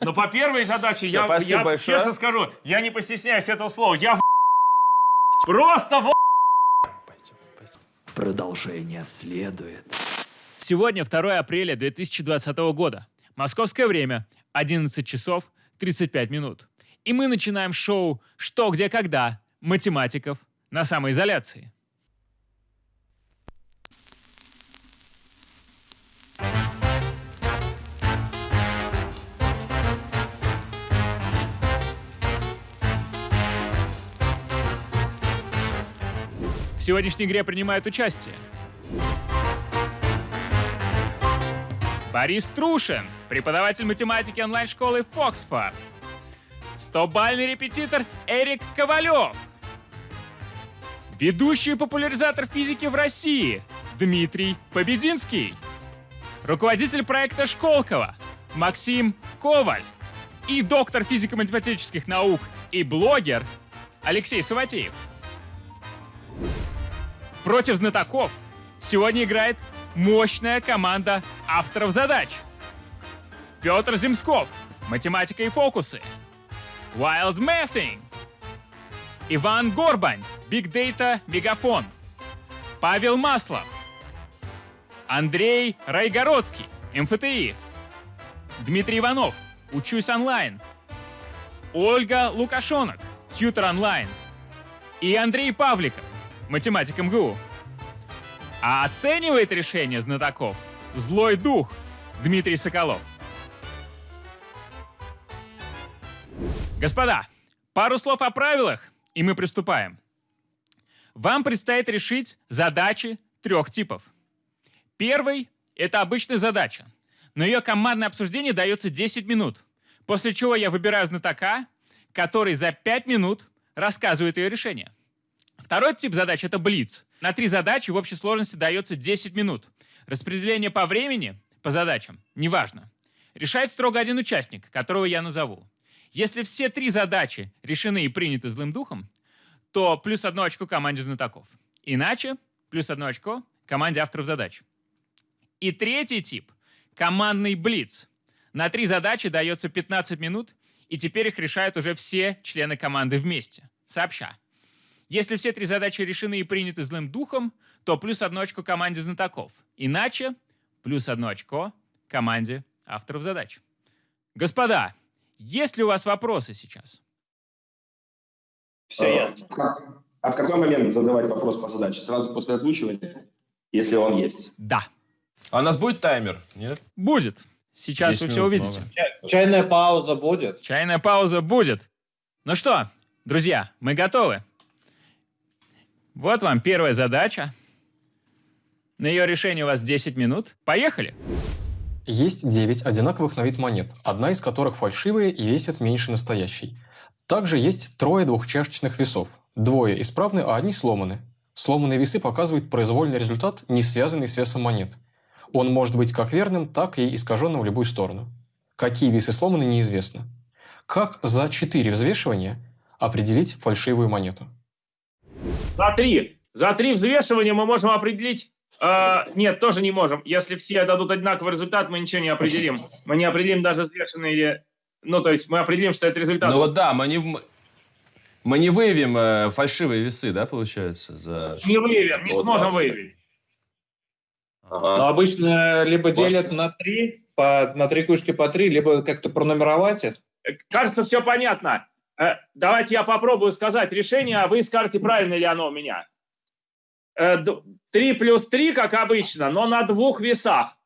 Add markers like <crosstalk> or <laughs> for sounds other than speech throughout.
Но по первой задаче я, я большое. честно скажу, я не постесняюсь этого слова. Я в... <laughs> Просто в... Продолжение следует. Сегодня 2 апреля 2020 года. Московское время 11 часов 35 минут. И мы начинаем шоу «Что, где, когда» математиков на самоизоляции. Сегодняшней игре принимают участие Борис Трушин, преподаватель математики онлайн-школы Фоксфорд. Стобальный репетитор Эрик Ковалев. Ведущий популяризатор физики в России Дмитрий Побединский. Руководитель проекта Школково Максим Коваль. И доктор физико-математических наук и блогер Алексей Саватеев. Против знатоков сегодня играет мощная команда авторов задач. Петр Земсков, математика и фокусы. Wild Mathing. Иван Горбань, Big Data Мегафон. Павел Маслов. Андрей Райгородский, МФТИ. Дмитрий Иванов, Учусь онлайн. Ольга Лукашонок, Тьютер онлайн. И Андрей Павликов, математик МГУ. А оценивает решение знатоков злой дух Дмитрий Соколов. Господа, пару слов о правилах, и мы приступаем. Вам предстоит решить задачи трех типов. Первый — это обычная задача. На ее командное обсуждение дается 10 минут, после чего я выбираю знатока, который за 5 минут рассказывает ее решение. Второй тип задач — это блиц. На три задачи в общей сложности дается 10 минут. Распределение по времени, по задачам, неважно. Решает строго один участник, которого я назову. Если все три задачи решены и приняты злым духом, то плюс одно очко команде знатоков. Иначе плюс одно очко команде авторов задач. И третий тип — командный блиц. На три задачи дается 15 минут, и теперь их решают уже все члены команды вместе, сообща. Если все три задачи решены и приняты злым духом, то плюс одно очко команде знатоков. Иначе плюс одно очко команде авторов задач. Господа, есть ли у вас вопросы сейчас? Все ясно. А в какой момент задавать вопрос по задаче? Сразу после озвучивания, если он есть? Да, А у нас будет таймер? Нет? будет. Сейчас 10 вы все увидите. много. Чай- Чайная пауза будет. Чайная пауза будет. Ну что, друзья, мы готовы. Вот вам первая задача. На ее решение у вас 10 минут. Поехали. Есть 9 одинаковых на вид монет, одна из которых фальшивая и весит меньше настоящей. Также есть трое двухчашечных весов. Двое исправны, а одни сломаны. Сломанные весы показывают произвольный результат, не связанный с весом монет. Он может быть как верным, так и искаженным в любую сторону. Какие весы сломаны, неизвестно. Как за 4 взвешивания определить фальшивую монету? За три. За три взвешивания мы можем определить... э, нет, тоже не можем. Если все дадут одинаковый результат, мы ничего не определим. Мы не определим даже взвешенные... Ну, то есть мы определим, что это результат. Ну вот да, мы не, мы- не выявим э, фальшивые весы, да, получается? За... Не выявим, не Вот сможем 20. выявить. Но обычно либо Может. делят на три, по, на три кучки по три, либо как-то пронумеровать их. Э, Кажется, все понятно. Э, Давайте я попробую сказать решение, а вы скажете, правильно ли оно у меня. Э, д- Три плюс три, как обычно, но на двух весах.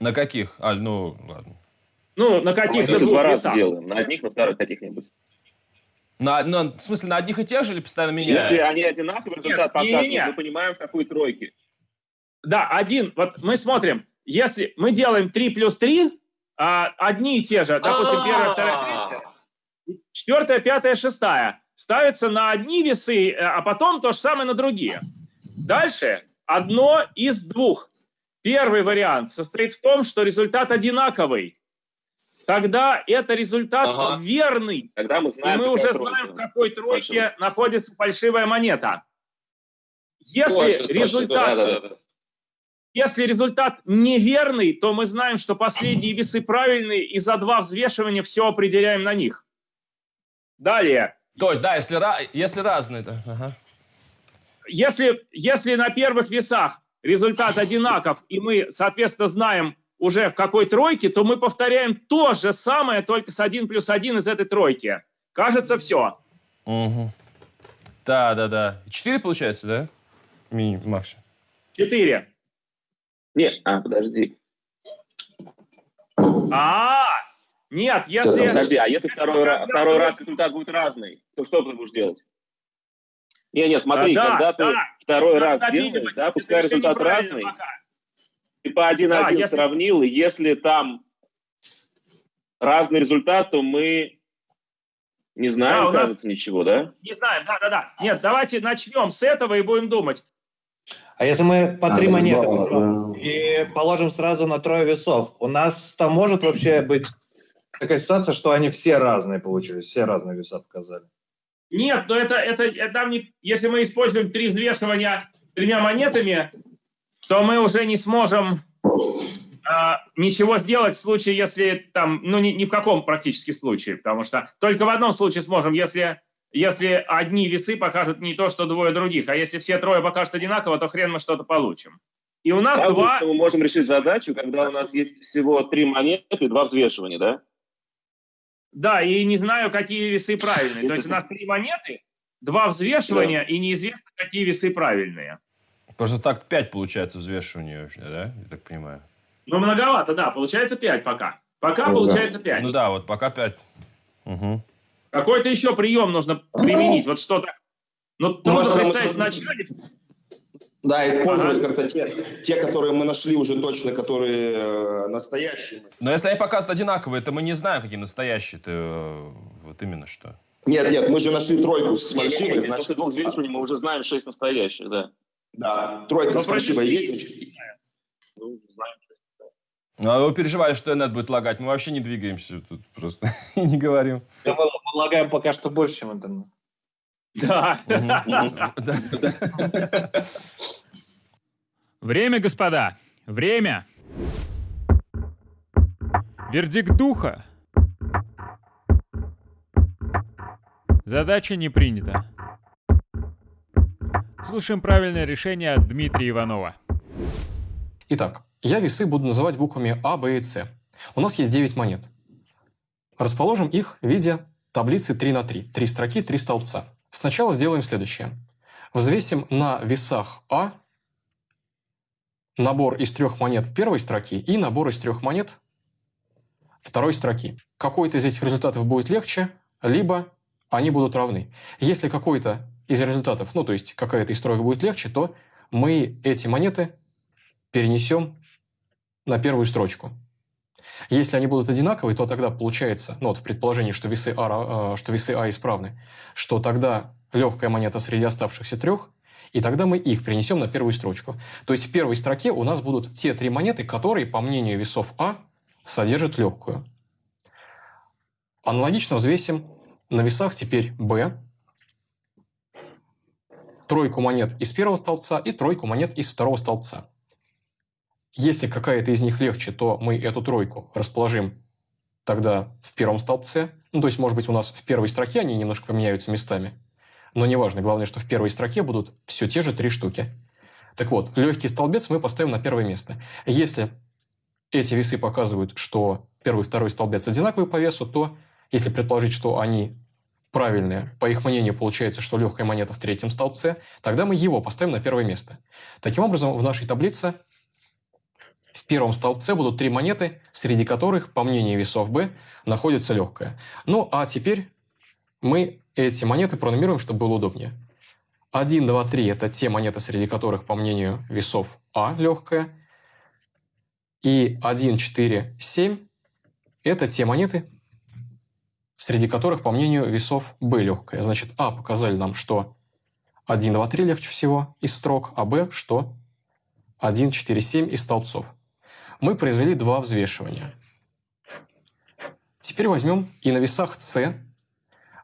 На каких? А, ну, ладно. Ну, на каких-то Мы два раза весах. делаем. На одних, на вторых каких-нибудь. На, на- в смысле, на одних и тех же или постоянно меняем? Если они одинаковые, результат показывают, мы понимаем, в какой тройке. Да, один. Вот мы смотрим, если мы делаем 3 плюс 3, а, одни и те же, допустим, первая, вторая, третья, четвертая, пятая, шестая, ставятся на одни весы, э, а потом то же самое на другие. Дальше одно из двух. Первый вариант состоит в том, что результат одинаковый. Тогда это результат Ага. верный. Тогда мы И знаем, мы какая уже тройка. знаем, в какой тройке Фальшивая. находится фальшивая монета. Если Точно, точно, результат да, да, да. если результат неверный, то мы знаем, что последние весы правильные, и за два взвешивания все определяем на них. Далее. То есть, да, если, если разные, да. Ага. Если, если на первых весах результат одинаков, и мы, соответственно, знаем уже в какой тройке, то мы повторяем то же самое, только с 1 плюс 1 из этой тройки. Кажется, все. Мгм. Да, да, да. Четыре получается, да? Мини, максимум. 4. Нет, а, подожди. А, нет, если... Подожди, а если второй, раз, второй раз результат будет разный, то что ты будешь делать? Не, не, смотри, А, да, когда ты да. второй раз делаешь, да, пускай результат разный, пока. ты по 1-1 Да, если- сравнил, и если там разный результат, то мы не Да, знаем, у нас- кажется, ничего, да? Не знаю, да-да-да. Нет, давайте начнем с этого и будем думать. А если мы по А, три да, монеты два, положим и положим сразу на трое весов, у нас там может вообще быть такая ситуация, что они все разные получились, все разные веса показали. Нет, но это, это, это не- если мы используем три взвешивания тремя монетами, то мы уже не сможем а, ничего сделать в случае, если там, ну ни, ни в каком практически случае, потому что только в одном случае сможем, если, если одни весы покажут не то, что двое других, а если все трое покажут одинаково, то хрен мы что-то получим. И у нас Правда, два... что мы можем решить задачу, когда у нас есть всего три монеты и два взвешивания, да? Да, и не знаю, какие весы правильные. То есть у нас три монеты, два взвешивания, и неизвестно, какие весы правильные. Просто так пять получается взвешивание вообще, да? Я так понимаю. Ну, многовато, да. Получается 5 пока. Пока Ну, да. получается 5. Ну да, вот пока пять. Угу. Какой-то еще прием нужно применить. Вот что-то. Ну, трудно может, там представить мы- вначале. Да, использовать Ага. как-то те, те, которые мы нашли уже точно, которые э, настоящие. Но если они показывают одинаковые, то мы не знаем, какие настоящие-то. э, Вот именно что. Нет, нет, мы же нашли тройку с фальшивой, Значит, значит, двух взвешиваний мы уже знаем шесть настоящих, да. да, тройка Но с фальшивой есть, значит, Ну, знаем. Ну, а вы переживали, что Энет будет лагать. Мы вообще не двигаемся тут просто. И <laughs> не говорим. Мы полагаем пока что больше, чем интернет. Да. Время, господа, время. Вердикт духа. Задача не принята. Слушаем правильное решение от Дмитрия Иванова. Итак, я весы буду называть буквами А, Б и С. У нас есть 9 монет. Расположим их в виде таблицы 3 на 3. Три строки, три столбца. Сначала сделаем следующее. Взвесим на весах А набор из трех монет первой строки и набор из трех монет второй строки. Какой-то из этих результатов будет легче, либо они будут равны. Если какой-то из результатов, ну то есть какая-то из троек будет легче, то мы эти монеты перенесем на первую строчку. Если они будут одинаковые, то тогда получается, ну вот в предположении, что весы А, э, что весы а исправны, что тогда легкая монета среди оставшихся трех, и тогда мы их перенесем на первую строчку. То есть в первой строке у нас будут те три монеты, которые, по мнению весов А, содержат легкую. Аналогично взвесим на весах теперь Б, тройку монет из первого столбца и тройку монет из второго столбца. Если какая-то из них легче, то мы эту тройку расположим тогда в первом столбце. Ну, то есть, может быть, у нас в первой строке они немножко поменяются местами. Но неважно, главное, что в первой строке будут все те же три штуки. Так вот, легкий столбец мы поставим на первое место. Если эти весы показывают, что первый и второй столбец одинаковые по весу, то если предположить, что они правильные, по их мнению, получается, что легкая монета в третьем столбце, тогда мы его поставим на первое место. Таким образом, в нашей таблице в первом столбце будут три монеты, среди которых, по мнению весов B, находится легкая. Ну, а теперь мы эти монеты пронумеруем, чтобы было удобнее. 1, 2, 3 – это те монеты, среди которых, по мнению весов, А легкая. И 1, 4, 7 – это те монеты, среди которых, по мнению весов, Б легкая. Значит, А показали нам, что 1, 2, 3 легче всего из строк, а Б, что 1, 4, 7 из столбцов. Мы произвели два взвешивания. Теперь возьмем и на весах С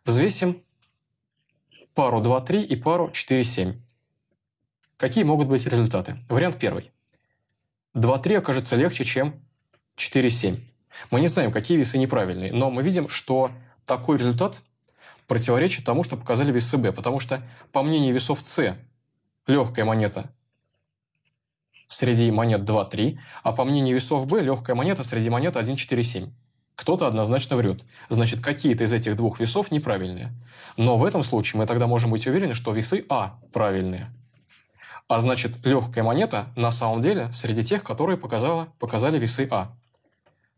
взвесим пару 2, 3 и пару 4, 7. Какие могут быть результаты? Вариант первый. 2-3 окажется легче, чем 4-7. Мы не знаем, какие весы неправильные, но мы видим, что такой результат противоречит тому, что показали весы Б, потому что, по мнению весов С, легкая монета среди монет 2-3, а по мнению весов Б, легкая монета среди монет 1-4-7. Кто-то однозначно врет. Значит, какие-то из этих двух весов неправильные. Но в этом случае мы тогда можем быть уверены, что весы А правильные. А значит, легкая монета на самом деле среди тех, которые показала, показали весы А.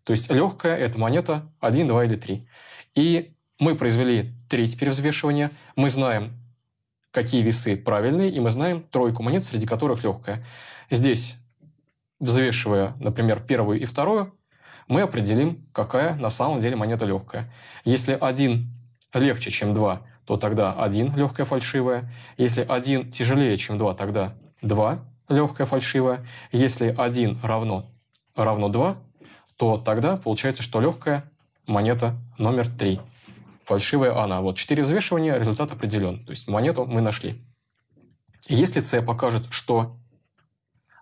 То есть легкая – это монета 1, 2 или 3. И мы произвели три теперь взвешивания. Мы знаем, какие весы правильные, и мы знаем тройку монет, среди которых легкая. Здесь, взвешивая, например, первую и вторую, мы определим, какая на самом деле монета легкая. Если один легче, чем два, то тогда один легкая фальшивая. Если один тяжелее, чем два, тогда два легкая фальшивая. Если один равно, равно 2, то тогда получается, что легкая монета номер 3. Фальшивая она. Вот четыре взвешивания, результат определен. То есть монету мы нашли. Если С покажет, что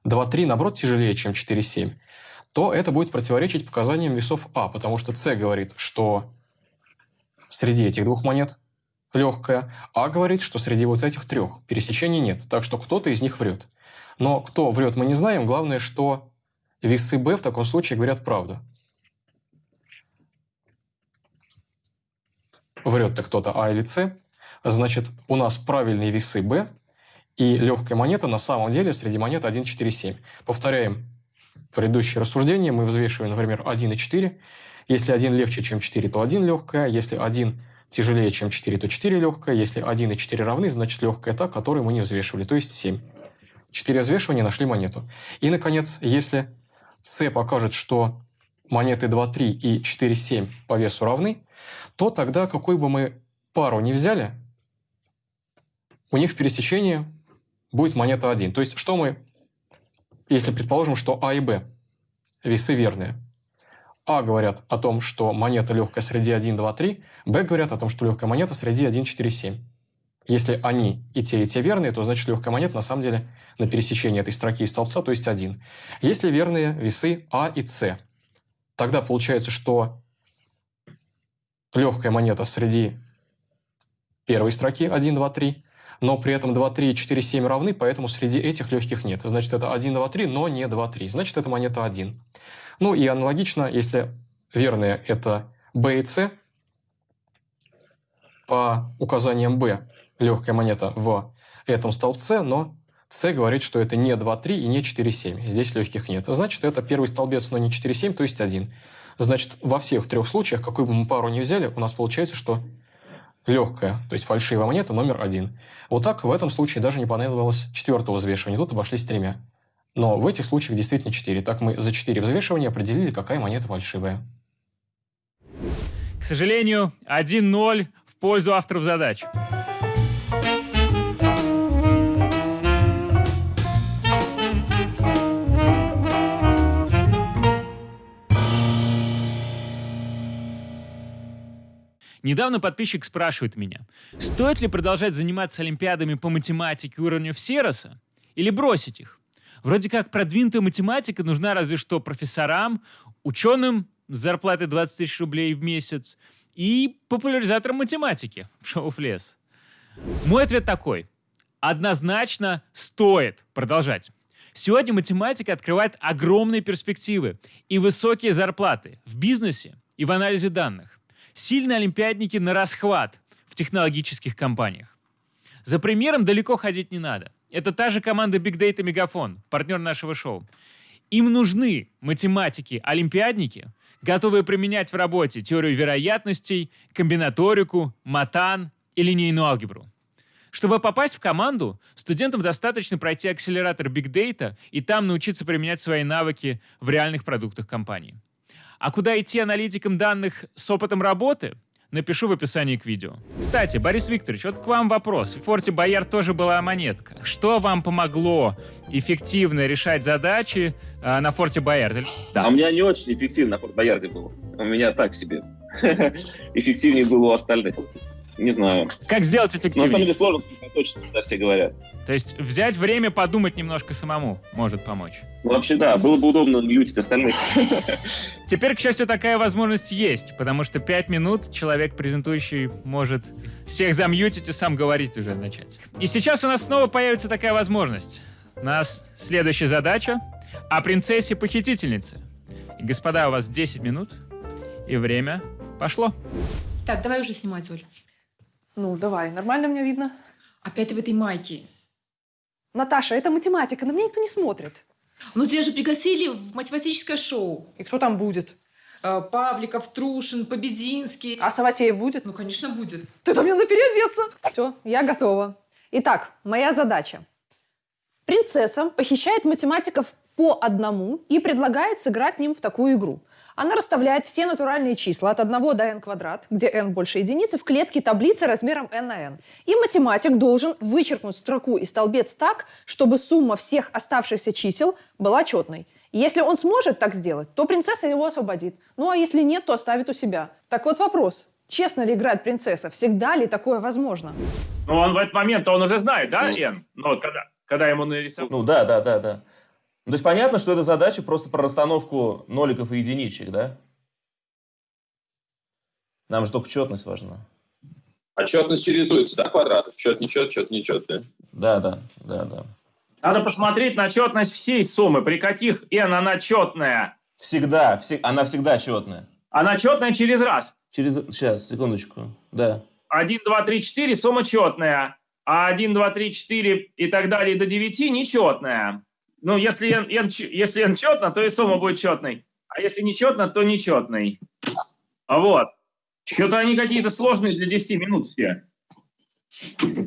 2,3 наоборот тяжелее, чем 4,7, то это будет противоречить показаниям весов А, потому что С говорит, что среди этих двух монет легкая, а говорит, что среди вот этих трех пересечений нет. Так что кто-то из них врет. Но кто врет, мы не знаем. Главное, что весы Б в таком случае говорят правду. Врет-то кто-то А или С. Значит, у нас правильные весы Б, и легкая монета на самом деле среди монет 1, 4, 7. Повторяем предыдущее рассуждение. Мы взвешиваем, например, 1 и 4. Если 1 легче, чем 4, то 1 легкая. Если 1 тяжелее, чем 4, то 4 легкая. Если 1 и 4 равны, значит легкая та, которую мы не взвешивали, то есть 7. 4 взвешивания нашли монету. И, наконец, если С покажет, что монеты 2, 3 и 4, 7 по весу равны, то тогда какой бы мы пару ни взяли, у них в пересечении будет монета 1. То есть, что мы, если предположим, что А и Б весы верные – а говорят о том, что монета легкая среди 1, 2, 3, Б говорят о том, что легкая монета среди 1, 4, 7. Если они и те, и те верные, то значит легкая монета на самом деле на пересечении этой строки и столбца, то есть 1. Если верные весы А и С, тогда получается, что легкая монета среди первой строки 1, 2, 3, но при этом 2, 3, 4, 7 равны, поэтому среди этих легких нет. Значит, это 1, 2, 3, но не 2, 3. Значит, это монета 1. Ну и аналогично, если верные это B и C, по указаниям B легкая монета в этом столбце, но C говорит, что это не 2,3 и не 4,7. Здесь легких нет. Значит, это первый столбец, но не 4,7, то есть 1. Значит, во всех трех случаях, какую бы мы пару ни взяли, у нас получается, что легкая, то есть фальшивая монета номер один. Вот так в этом случае даже не понадобилось четвертого взвешивания. Тут обошлись тремя. Но в этих случаях действительно 4. Так мы за 4 взвешивания определили, какая монета фальшивая. К сожалению, 1-0 в пользу авторов задач. Недавно подписчик спрашивает меня, стоит ли продолжать заниматься олимпиадами по математике уровня Всероса или бросить их? Вроде как продвинутая математика нужна разве что профессорам, ученым с зарплатой 20 тысяч рублей в месяц и популяризаторам математики в шоу «Флес». Мой ответ такой. Однозначно стоит продолжать. Сегодня математика открывает огромные перспективы и высокие зарплаты в бизнесе и в анализе данных. Сильные олимпиадники на расхват в технологических компаниях. За примером далеко ходить не надо. Это та же команда Big Data Мегафон, партнер нашего шоу. Им нужны математики, олимпиадники, готовые применять в работе теорию вероятностей, комбинаторику, матан и линейную алгебру. Чтобы попасть в команду, студентам достаточно пройти акселератор Big Data и там научиться применять свои навыки в реальных продуктах компании. А куда идти аналитикам данных с опытом работы? напишу в описании к видео. Кстати, Борис Викторович, вот к вам вопрос. В Форте Бояр тоже была монетка. Что вам помогло эффективно решать задачи э, на Форте Боярд? Да. А у меня не очень эффективно на Форте Боярде было. У меня так себе. <laughs> Эффективнее было у остальных. Не знаю. Как сделать Но на самом эффективнее? деле сложно сосредоточиться, когда все говорят. То есть взять время подумать немножко самому может помочь. Ну, вообще, да, было бы удобно мьютить остальных. Теперь, к счастью, такая возможность есть, потому что пять минут человек, презентующий, может всех замьютить и сам говорить уже начать. И сейчас у нас снова появится такая возможность. У нас следующая задача о принцессе-похитительнице. И, господа, у вас 10 минут, и время пошло. Так, давай уже снимать, Оль. Ну, давай, нормально меня видно? Опять ты в этой майке. Наташа, это математика, на меня никто не смотрит. Ну, тебя же пригласили в математическое шоу. И кто там будет? Э, Павликов, Трушин, Побединский. А Саватеев будет? Ну, конечно, будет. Ты-то мне надо переодеться. Все, я готова. Итак, моя задача. Принцесса похищает математиков по одному и предлагает сыграть ним в такую игру. Она расставляет все натуральные числа от 1 до n квадрат, где n больше единицы, в клетке таблицы размером n на n. И математик должен вычеркнуть строку и столбец так, чтобы сумма всех оставшихся чисел была четной. Если он сможет так сделать, то принцесса его освободит. Ну а если нет, то оставит у себя. Так вот вопрос. Честно ли играет принцесса? Всегда ли такое возможно? Ну, он в этот момент, он уже знает, да, Ну. Эн? Ну, вот когда, когда ему нарисовали. Ну да, да, да, да. Ну, то есть понятно, что эта задача просто про расстановку ноликов и единичек, да? Нам же только четность важна. Отчетность чередуется, да, квадратов? Чет, нечет, чет, нечет, да? Да, да, да, да. Надо посмотреть на четность всей суммы, при каких n она четная. Всегда, все- она всегда четная. Она четная через раз. Через... Сейчас, секундочку. Да. 1, 2, 3, 4 сумма четная, а 1, 2, 3, 4 и так далее до 9 нечетная. Ну, если n, n если n четно, то и сумма будет четной. А если нечетно, то нечетной. А вот. Что-то они какие-то сложные для 10 минут все.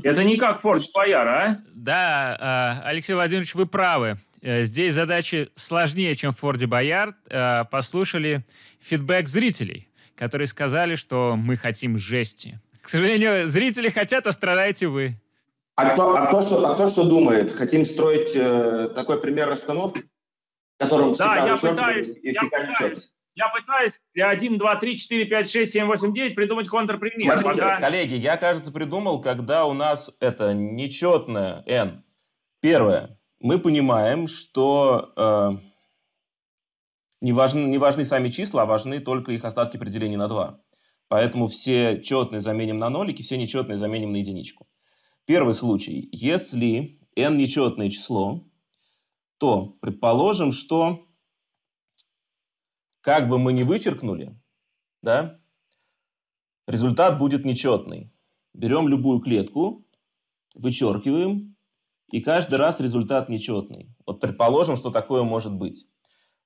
Это не как Форд Бояр, а? Да, э, Алексей Владимирович, вы правы. Э, Здесь задачи сложнее, чем в Форде Боярд. Э, Послушали фидбэк зрителей, которые сказали, что мы хотим жести. К сожалению, зрители хотят, а страдаете вы. А кто, а кто, что, а кто что думает? Хотим строить э, такой пример расстановки, в котором Да, всегда я пытаюсь, и я всегда пытаюсь. нечетность. Я пытаюсь для 1, 2, 3, 4, 5, 6, 7, 8, 9 придумать контрпример. Смотрите, Пока- Коллеги, я, кажется, придумал, когда у нас это нечетное n. Первое. Мы понимаем, что э, не, важны, не важны сами числа, а важны только их остатки при делении на 2. Поэтому все четные заменим на нолики, все нечетные заменим на единичку. Первый случай. Если n нечетное число, то предположим, что как бы мы ни вычеркнули, да, результат будет нечетный. Берем любую клетку, вычеркиваем, и каждый раз результат нечетный. Вот предположим, что такое может быть.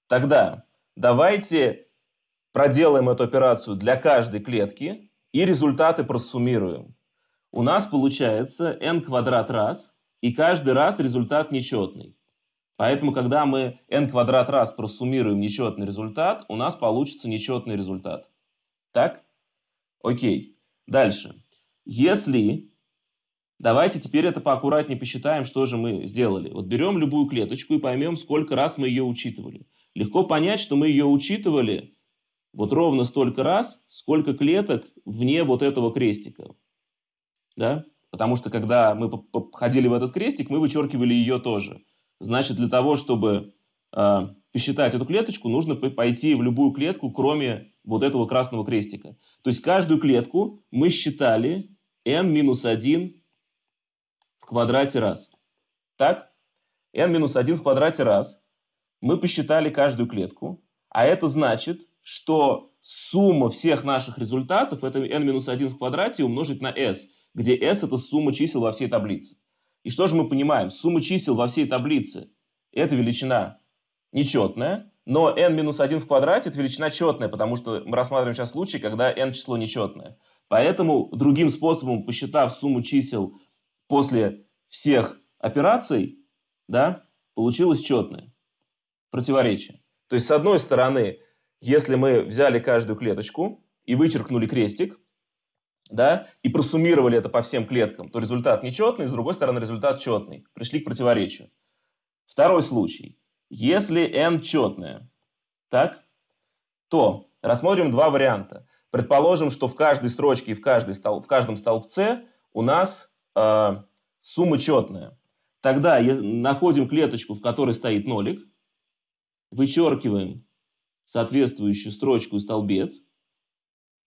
Тогда давайте проделаем эту операцию для каждой клетки и результаты просуммируем. У нас получается n квадрат раз, и каждый раз результат нечетный. Поэтому, когда мы n квадрат раз просуммируем нечетный результат, у нас получится нечетный результат. Так? Окей. Дальше. Если... Давайте теперь это поаккуратнее посчитаем, что же мы сделали. Вот берем любую клеточку и поймем, сколько раз мы ее учитывали. Легко понять, что мы ее учитывали вот ровно столько раз, сколько клеток вне вот этого крестика. Да? Потому что когда мы ходили в этот крестик, мы вычеркивали ее тоже. Значит, для того, чтобы э, посчитать эту клеточку, нужно пойти в любую клетку, кроме вот этого красного крестика. То есть каждую клетку мы считали n минус 1 в квадрате раз. Так? n минус 1 в квадрате раз. Мы посчитали каждую клетку. А это значит, что сумма всех наших результатов это n минус 1 в квадрате умножить на s, где s это сумма чисел во всей таблице. И что же мы понимаем? Сумма чисел во всей таблице – это величина нечетная, но n минус 1 в квадрате – это величина четная, потому что мы рассматриваем сейчас случай, когда n число нечетное. Поэтому другим способом, посчитав сумму чисел после всех операций, да, получилось четное противоречие. То есть, с одной стороны, если мы взяли каждую клеточку и вычеркнули крестик, да, и просуммировали это по всем клеткам, то результат нечетный, с другой стороны, результат четный. Пришли к противоречию. Второй случай. Если n четное, так, то рассмотрим два варианта. Предположим, что в каждой строчке и в, каждой стол, в каждом столбце у нас э, сумма четная. Тогда находим клеточку, в которой стоит нолик, вычеркиваем соответствующую строчку и столбец,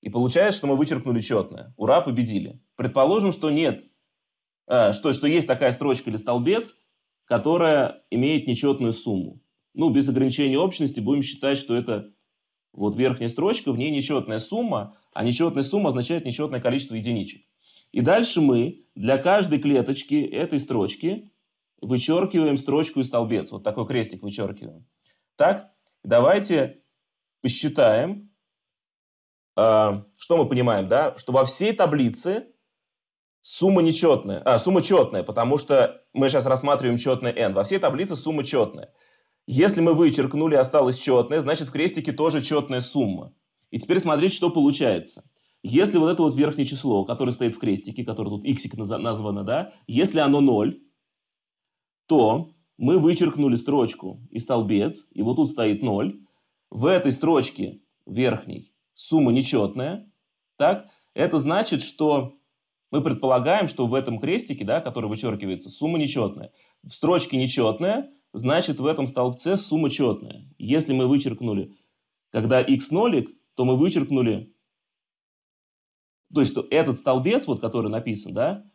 и получается, что мы вычеркнули четное. Ура, победили. Предположим, что нет, э, что, что есть такая строчка или столбец, которая имеет нечетную сумму. Ну, без ограничения общности будем считать, что это вот верхняя строчка, в ней нечетная сумма, а нечетная сумма означает нечетное количество единичек. И дальше мы для каждой клеточки этой строчки вычеркиваем строчку и столбец. Вот такой крестик вычеркиваем. Так, давайте посчитаем, что мы понимаем, да, что во всей таблице сумма нечетная, а, сумма четная, потому что мы сейчас рассматриваем четное n. Во всей таблице сумма четная. Если мы вычеркнули, осталось четное, значит в крестике тоже четная сумма. И теперь смотрите, что получается. Если вот это вот верхнее число, которое стоит в крестике, которое тут x названо, да, если оно 0, то мы вычеркнули строчку и столбец, и вот тут стоит 0. В этой строчке верхней сумма нечетная. Так? Это значит, что мы предполагаем, что в этом крестике, да, который вычеркивается, сумма нечетная. В строчке нечетная, значит в этом столбце сумма четная. Если мы вычеркнули, когда x нолик, то мы вычеркнули, то есть этот столбец, вот, который написан, да,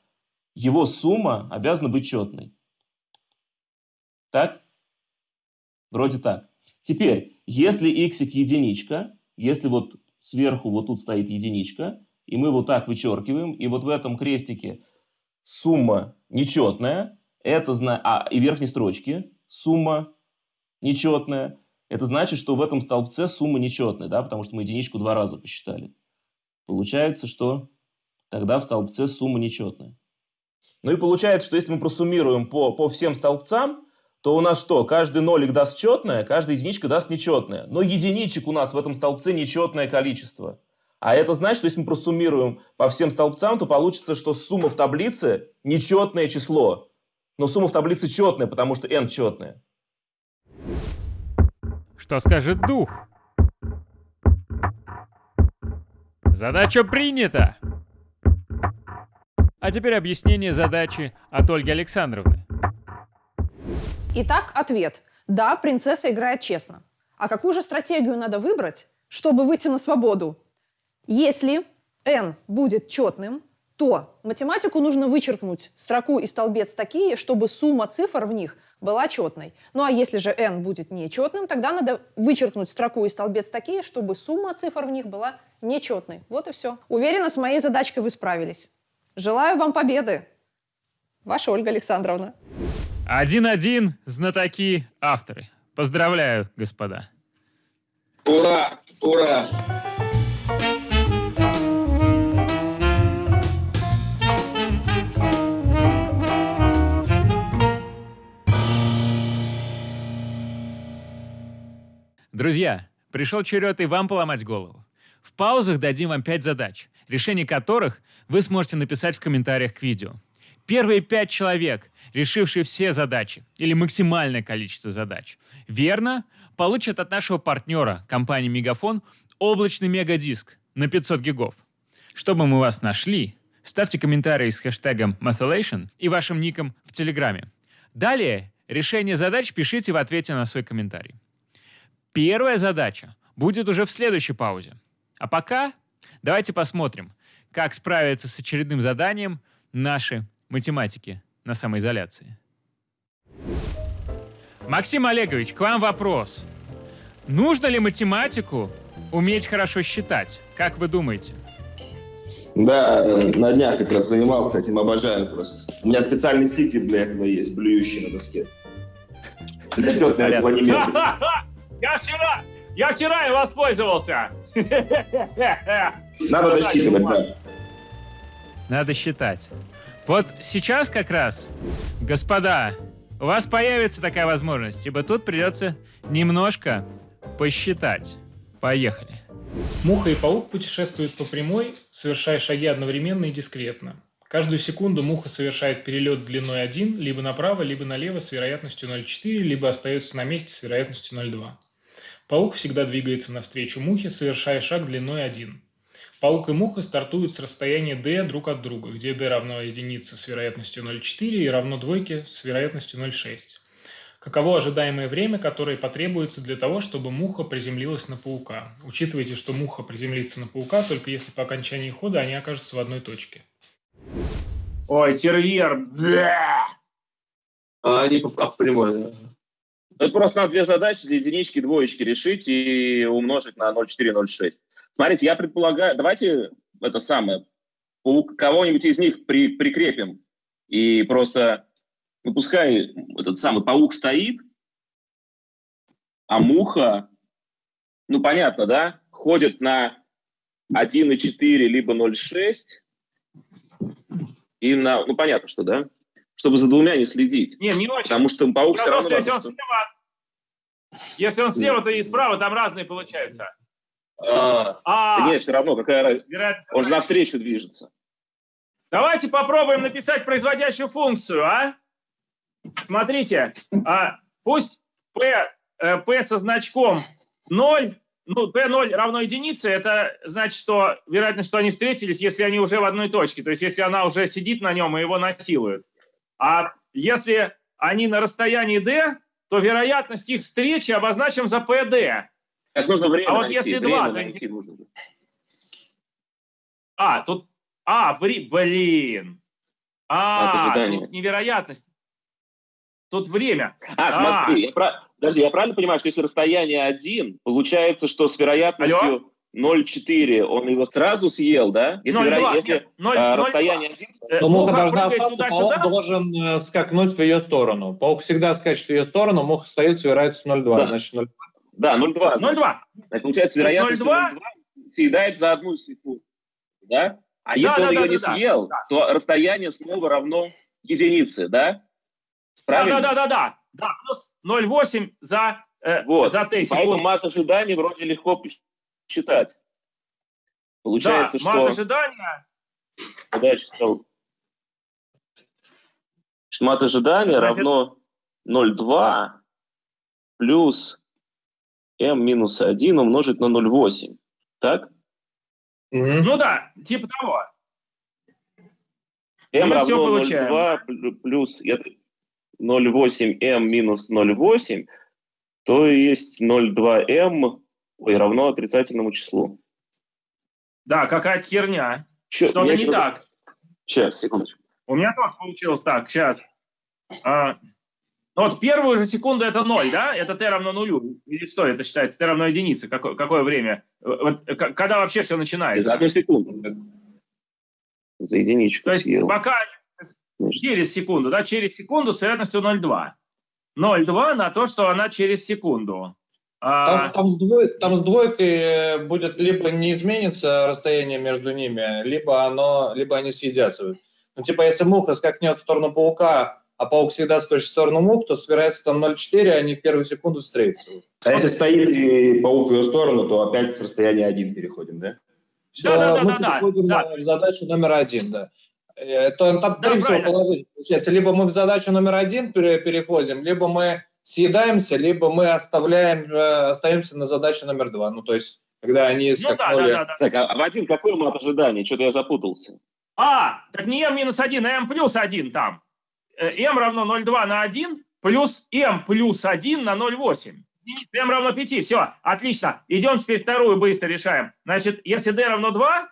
его сумма обязана быть четной. Так? Вроде так. Теперь, если x единичка, если вот сверху вот тут стоит единичка, и мы вот так вычеркиваем, и вот в этом крестике сумма нечетная, это зна... а, и верхней строчке сумма нечетная, это значит, что в этом столбце сумма нечетная, да, потому что мы единичку два раза посчитали. Получается, что тогда в столбце сумма нечетная. Ну и получается, что если мы просуммируем по, по всем столбцам, то у нас что? Каждый нолик даст четное, каждая единичка даст нечетное. Но единичек у нас в этом столбце нечетное количество. А это значит, что если мы просуммируем по всем столбцам, то получится, что сумма в таблице нечетное число. Но сумма в таблице четная, потому что n четная. Что скажет дух? Задача принята! А теперь объяснение задачи от Ольги Александровны. Итак, ответ. Да, принцесса играет честно. А какую же стратегию надо выбрать, чтобы выйти на свободу? Если n будет четным, то математику нужно вычеркнуть строку и столбец такие, чтобы сумма цифр в них была четной. Ну а если же n будет нечетным, тогда надо вычеркнуть строку и столбец такие, чтобы сумма цифр в них была нечетной. Вот и все. Уверена, с моей задачкой вы справились. Желаю вам победы. Ваша Ольга Александровна. Один-один, знатоки, авторы. Поздравляю, господа. Ура! Ура! Друзья, пришел черед и вам поломать голову. В паузах дадим вам пять задач, решение которых вы сможете написать в комментариях к видео. Первые пять человек, решившие все задачи или максимальное количество задач, верно, получат от нашего партнера, компании Мегафон, облачный мегадиск на 500 гигов. Чтобы мы вас нашли, ставьте комментарии с хэштегом Methylation и вашим ником в Телеграме. Далее решение задач пишите в ответе на свой комментарий. Первая задача будет уже в следующей паузе. А пока давайте посмотрим, как справиться с очередным заданием наши математики на самоизоляции. Максим Олегович, к вам вопрос. Нужно ли математику уметь хорошо считать? Как вы думаете? Да, на днях как раз занимался этим, обожаю просто. У меня специальный стикер для этого есть, блюющий на доске. Счетной планиметрии. <laughs> Я вчера, я вчера и воспользовался. <laughs> Надо досчитывать, да. Надо считать. Вот сейчас как раз, господа, у вас появится такая возможность, ибо тут придется немножко посчитать. Поехали. Муха и паук путешествуют по прямой, совершая шаги одновременно и дискретно. Каждую секунду муха совершает перелет длиной 1, либо направо, либо налево с вероятностью 0,4, либо остается на месте с вероятностью 0,2. Паук всегда двигается навстречу мухе, совершая шаг длиной 1. Паук и муха стартуют с расстояния d друг от друга, где d равно единице с вероятностью 0,4 и равно двойке с вероятностью 0,6. Каково ожидаемое время, которое потребуется для того, чтобы муха приземлилась на паука? Учитывайте, что муха приземлится на паука только если по окончании хода они окажутся в одной точке. Ой, терьер. Бля! А они по, по прямой, да. Это просто надо две задачи для единички, двоечки решить и умножить на 0,4-0,6. Смотрите, я предполагаю, давайте это самое, кого-нибудь из них при, прикрепим и просто, ну, пускай этот самый паук стоит, а муха, ну, понятно, да, ходит на 1,4 либо 0,6, и на, ну, понятно, что, да, чтобы за двумя не следить. Не, не очень. Потому что паук все равно... Если он слева, если он слева, то и справа, там разные получаются. А, А, да нет, все равно, какая разница. Он же навстречу движется. Давайте попробуем написать производящую функцию, а? Смотрите, а, пусть p, э, p со значком 0, ну, p0 равно единице, это значит, что вероятность, что они встретились, если они уже в одной точке, то есть если она уже сидит на нем и его насилует. А если они на расстоянии d, то вероятность их встречи обозначим за pd. Так нужно время А вот найти. если два, то найти нужно. А, тут... А, ври- блин. А, тут невероятность. Тут время. А, смотри, я, прав- подожди, я правильно понимаю, что если расстояние 1, получается, что с вероятностью 0,4 он его сразу съел, да? Если, 0,2, веро- если нет, 0, а, 0,2. расстояние 1... Э, Но муха муха должна остаться, паук должен э, скакнуть в ее сторону. Паук всегда скачет в ее сторону, муха стоит с вероятностью 0,2. Да. Значит, 0,2. Да, 0,2. 0,2. Значит, получается, вероятность 0,2? 0,2 съедает за одну секунду. Да? А Да, если да, он да, ее да, не да. съел, то расстояние снова равно единице, да? Да, Правильно? да, да, да, да. Да, плюс 0,8 за, э, Вот. за Поэтому секунд. мат ожидания вроде легко считать. Да, Получается, мат что... ожидания. Куда я читал? Значит, Мат ожидания равно 0,2 плюс m минус 1 умножить на 0,8. Так? Ну да, типа того. m Мы равно получаем. 0,2 плю- плюс я- 0,8m минус 0,8, то есть 0,2m ой, равно отрицательному числу. Да, какая-то херня. Что-то не так. Сейчас, секундочку. У меня тоже получилось так, сейчас. А, ну вот первую же секунду это 0, да? Это t равно нулю. Или что это считается? t равно единице. Какое, какое время? Э, Вот, э, когда вообще все начинается? За одну секунду. За единичку То есть съел. пока через секунду, да, через секунду с вероятностью 0,2. 0,2 на то, что она через секунду. А, Там, там, с двой- там с двойкой э, будет либо не изменится расстояние между ними, либо, оно, либо они съедятся. Ну, типа, если муха скакнет в сторону паука, а паук всегда скачет в сторону мух, то с вероятностью там 0,4 они в первую секунду встретятся. А если стоит и паук в ее сторону, то опять с расстояния 1 переходим, да? Всё, Да-да-да-да-да, мы переходим да. на задачу номер один, да. Э, То, там Да, три всего положения получается. Либо мы в задачу номер один пере- переходим, либо мы съедаемся, либо мы оставляем, э, остаемся на задачу номер два. Ну, то есть, когда они ну да, да, скакнули... да, да. Так, а Вадим, какой мат ожидания? Что-то я запутался. А, так не m минус 1, а m плюс 1 там. Э, m равно 0,2 на 1 плюс m плюс 1 на 0,8. Единица, m равно 5. Все, отлично. Идем теперь вторую быстро решаем. Значит, если d равно 2,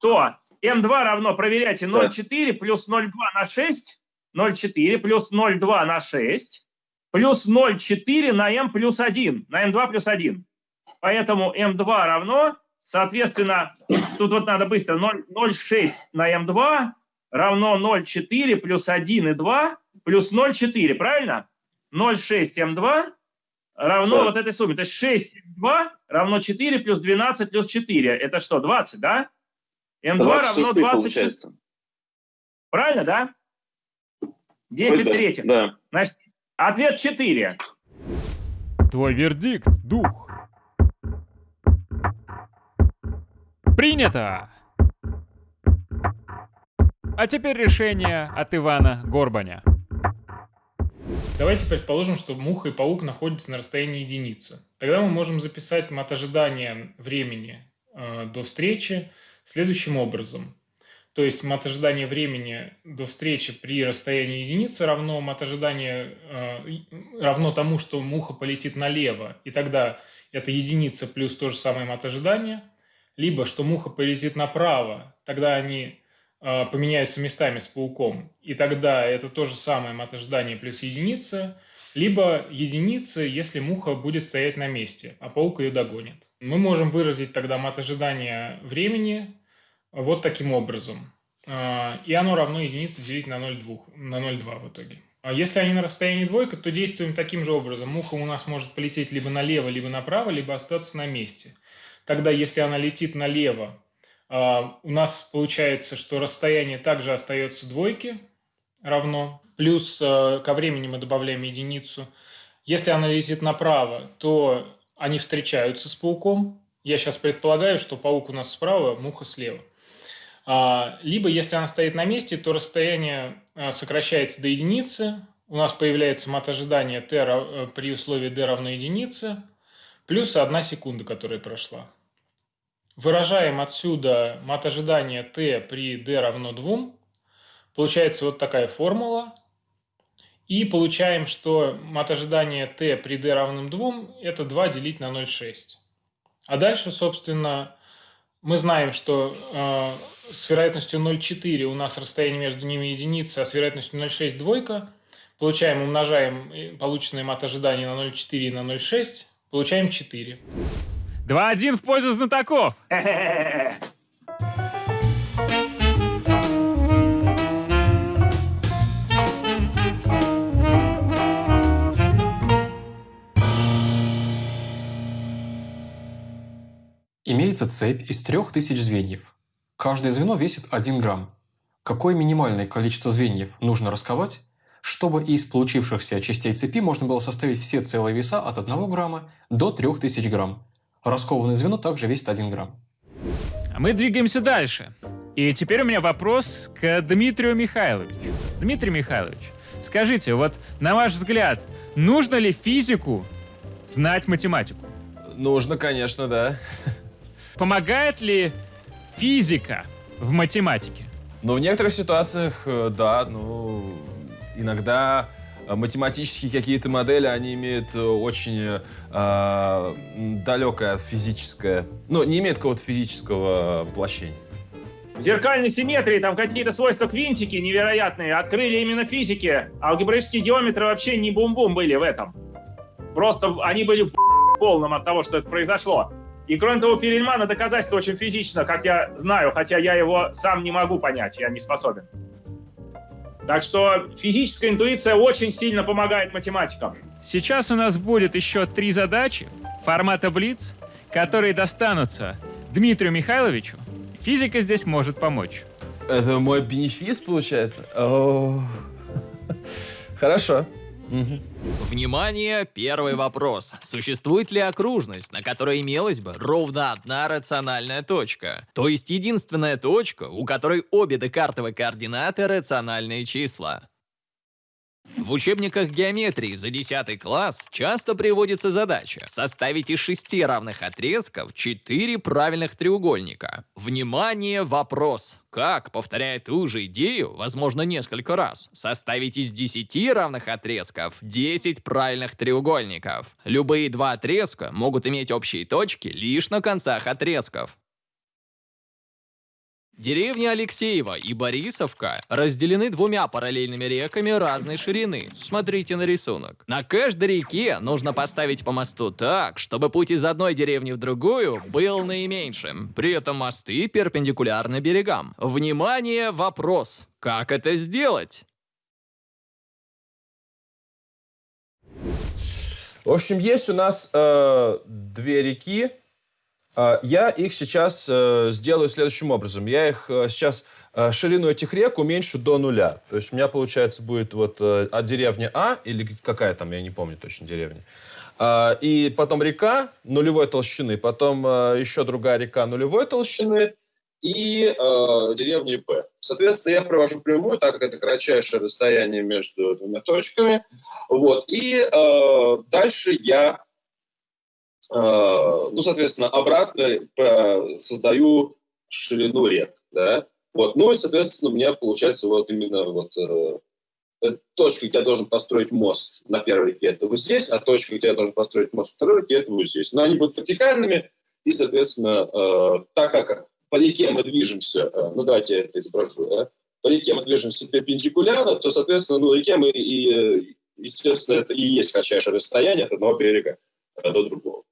то m2 равно, проверяйте, 0,4 плюс 0,2 на 6, 0,4 плюс 0,2 на 6, плюс 0,4 на m плюс 1, на m2 плюс 1. Поэтому m2 равно, соответственно, тут вот надо быстро, 0 0,6 на m2 равно 0,4 плюс 1 и 2 плюс 0,4, правильно? 0,6 m2 равно Да. вот этой сумме. То есть 6 m2 равно 4 плюс 12 плюс 4. Это что, 20, да? m2 равно 26 26. получается. Правильно, да? 10 Ой, да, третьих. Да. Значит, ответ 4. Твой вердикт, дух. Принято! А теперь решение от Ивана Горбаня. Давайте предположим, что муха и паук находятся на расстоянии единицы. Тогда мы можем записать мат ожидания времени э, до встречи следующим образом. То есть мат ожидания времени до встречи при расстоянии единицы равно мат ожидания э, равно тому, что муха полетит налево, и тогда это единица плюс то же самое мат ожидания, либо что муха полетит направо, тогда они поменяются местами с пауком, и тогда это то же самое мат ожидания плюс единица, либо единица, если муха будет стоять на месте, а паук ее догонит. Мы можем выразить тогда мат ожидания времени вот таким образом. А, и оно равно единице делить на 0,2, на 0,2 в итоге. А если они на расстоянии двойка, то действуем таким же образом. Муха у нас может полететь либо налево, либо направо, либо остаться на месте. Тогда, если она летит налево, а, у нас получается, что расстояние также остается двойке равно. Плюс а, ко времени мы добавляем единицу. Если она летит направо, то они встречаются с пауком. Я сейчас предполагаю, что паук у нас справа, муха слева. А, либо, если она стоит на месте, то расстояние а, сокращается до единицы, у нас появляется мат ожидания t э, при условии d равно единице, плюс 1 секунда, которая прошла. Выражаем отсюда мат ожидания t при d равно 2. Получается вот такая формула. И получаем, что мат ожидания t при d равным 2 это 2 делить на 0,6. А дальше, собственно, мы знаем, что э, с вероятностью 0,4 у нас расстояние между ними единица, а с вероятностью 0,6 двойка. Получаем, умножаем э, полученное мат ожидания на 0,4 и на 0,6, получаем 4. 2-1 в пользу знатоков. Имеется цепь из трех тысяч звеньев. Каждое звено весит 1 грамм. Какое минимальное количество звеньев нужно расковать, чтобы из получившихся частей цепи можно было составить все целые веса от 1 грамма до 3000 грамм. Раскованное звено также весит 1 грамм. А мы двигаемся дальше. И теперь у меня вопрос к Дмитрию Михайловичу. Дмитрий Михайлович, скажите, вот на ваш взгляд, нужно ли физику знать математику? Нужно, конечно, да. Помогает ли физика в математике? Ну, в некоторых ситуациях, э, да, ну, иногда математические какие-то модели, они имеют э, очень э, далекое физическое, ну, не имеют какого-то физического воплощения. В зеркальной симметрии там какие-то свойства квинтики невероятные открыли именно физики. Алгебраические геометры вообще не бум-бум были в этом. Просто они были в <laughs> полном от того, что это произошло. И кроме того, Перельмана доказательство очень физично, как я знаю, хотя я его сам не могу понять, я не способен. Так что физическая интуиция очень сильно помогает математикам. Сейчас у нас будет еще три задачи формата Блиц, которые достанутся Дмитрию Михайловичу. Физика здесь может помочь. Это мой бенефис, получается? О, Хорошо. Внимание, первый вопрос. Существует ли окружность, на которой имелась бы ровно одна рациональная точка? То есть единственная точка, у которой обе декартовые координаты рациональные числа? В учебниках геометрии за 10 класс часто приводится задача составить из шести равных отрезков 4 правильных треугольника. Внимание, вопрос. Как, повторяя ту же идею, возможно несколько раз, составить из 10 равных отрезков 10 правильных треугольников? Любые два отрезка могут иметь общие точки лишь на концах отрезков. Деревни Алексеева и Борисовка разделены двумя параллельными реками разной ширины. Смотрите на рисунок. На каждой реке нужно поставить по мосту так, чтобы путь из одной деревни в другую был наименьшим. При этом мосты перпендикулярны берегам. Внимание, вопрос. Как это сделать? В общем, есть у нас э, две реки, я их сейчас э, сделаю следующим образом. Я их э, сейчас э, ширину этих рек уменьшу до нуля. То есть у меня, получается, будет вот от деревни А, или какая там, я не помню точно деревня. А, и потом река нулевой толщины, потом еще другая река нулевой толщины. И э, деревни П. Соответственно, я провожу прямую, так как это кратчайшее расстояние между двумя точками. Вот. И э, дальше я ну, соответственно, обратно создаю ширину рек, да. Вот, ну и, соответственно, у меня получается вот именно вот э, точка, где я должен построить мост на первой реке, это вот здесь, а точка, где я должен построить мост на второй реке, это вот здесь. Но они будут вертикальными, и, соответственно, э, так как по реке мы движемся, э, ну давайте я это изображу, да, по реке мы движемся перпендикулярно, то, соответственно, ну, реке мы и, э, естественно, это и есть кратчайшее расстояние от одного берега э, до другого.